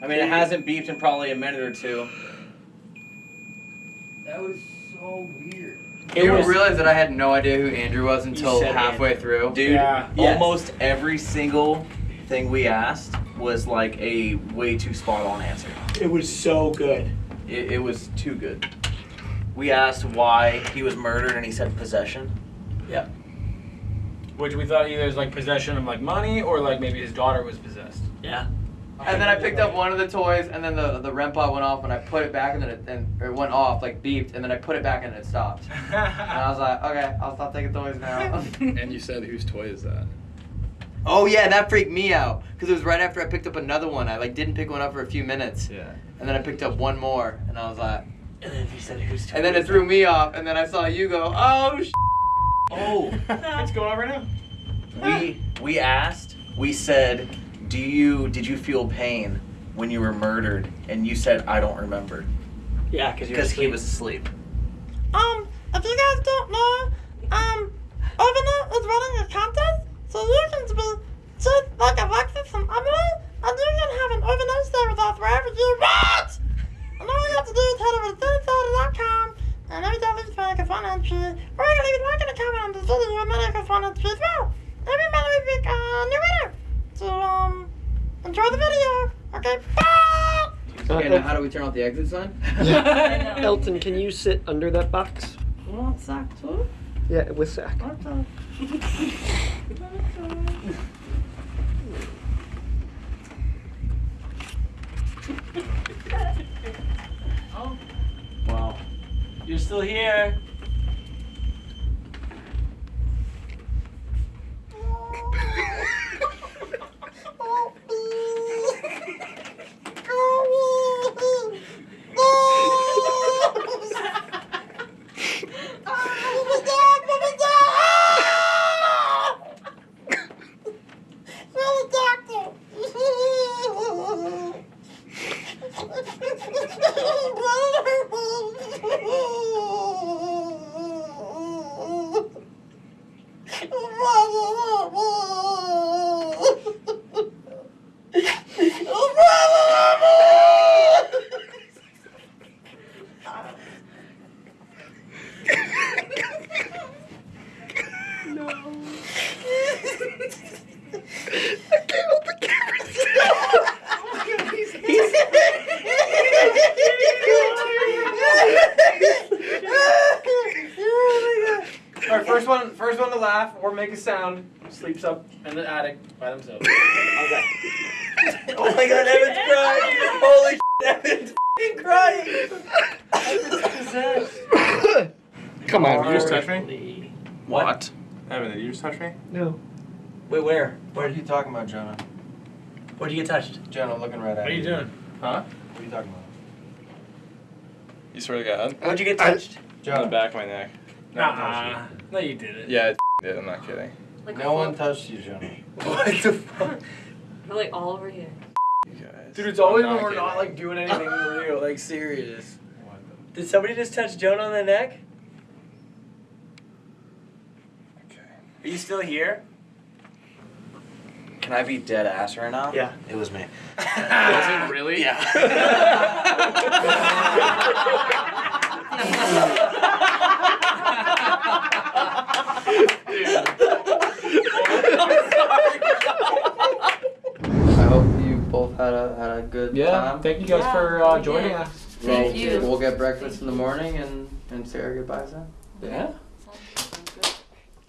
I mean, it hasn't beeped in probably a minute or two. That was so weird. It you was- realize that I had no idea who Andrew was until said halfway through. Dude, Yeah. Yes. almost every single thing we asked was like a way too spot on answer. It was so good. It, it was too good. We asked why he was murdered, and he said possession. Yep. Which we thought either was like possession of like money or like maybe his daughter was possessed. Yeah. And then I picked up one of the toys, and then the the REM pod went off, and I put it back, and then it, and or it went off, like beeped, and then I put it back, and it stopped. and I was like, okay, I'll stop taking toys now. And you said whose toy is that? oh yeah, that freaked me out, because it was right after I picked up another one. I like didn't pick one up for a few minutes, Yeah. and then I picked up one more, and I was like, And then he said who's and then it threw me off, and then I saw you go, oh sh. Oh, What's going on right now? we we asked. We said, "Do you did you feel pain when you were murdered?" And you said, "I don't remember," Yeah, because because he was asleep. Um, if you guys don't know, um, Overnight is running a contest, so you can be just like Alexis and Emily, and you can have an overnight stay with us wherever you want! And all you have to do is head over to sunnysaturday.com, and every time we make a fun entry, or you can even like and a comment on this video and make a fun entry as well. Every month we pick a new winner. So, um, enjoy the video. Okay, bye! Okay, now how do we turn off the exit sign? Elton, can you sit under that box? Want sack too? Yeah, with Zach. still here. Sleeps up in the attic by themselves. Okay. Oh my God, Evan's crying! Holy Evan's f***ing crying! Come on, Did you just touch me? What? Evan, did you just touch me? No. Wait, where? What are you talking about, Jonah? Where'd you get touched? Jonah, looking right at you. What are you doing? Huh? What are you talking about? You swear to God? How'd you get touched? On the back of my neck. Nah. No, you didn't. Yeah, I did. I'm not kidding. Like no one touched you, Johnny. What the fuck? We're like all over here. You guys. Dude, it's always I'm when we're kidding. not like doing anything real, like serious. Did somebody just touch Jonah on the neck? Okay. Are you still here? Can I be dead ass right now? Yeah. It was me. Was it really? I hope you both had a had a good Yeah. time. Thank you guys Yeah, for uh, joining did. us. Thank We'll- you. We'll get breakfast in the morning and and say our goodbyes then. Yeah.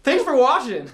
Thanks for watching.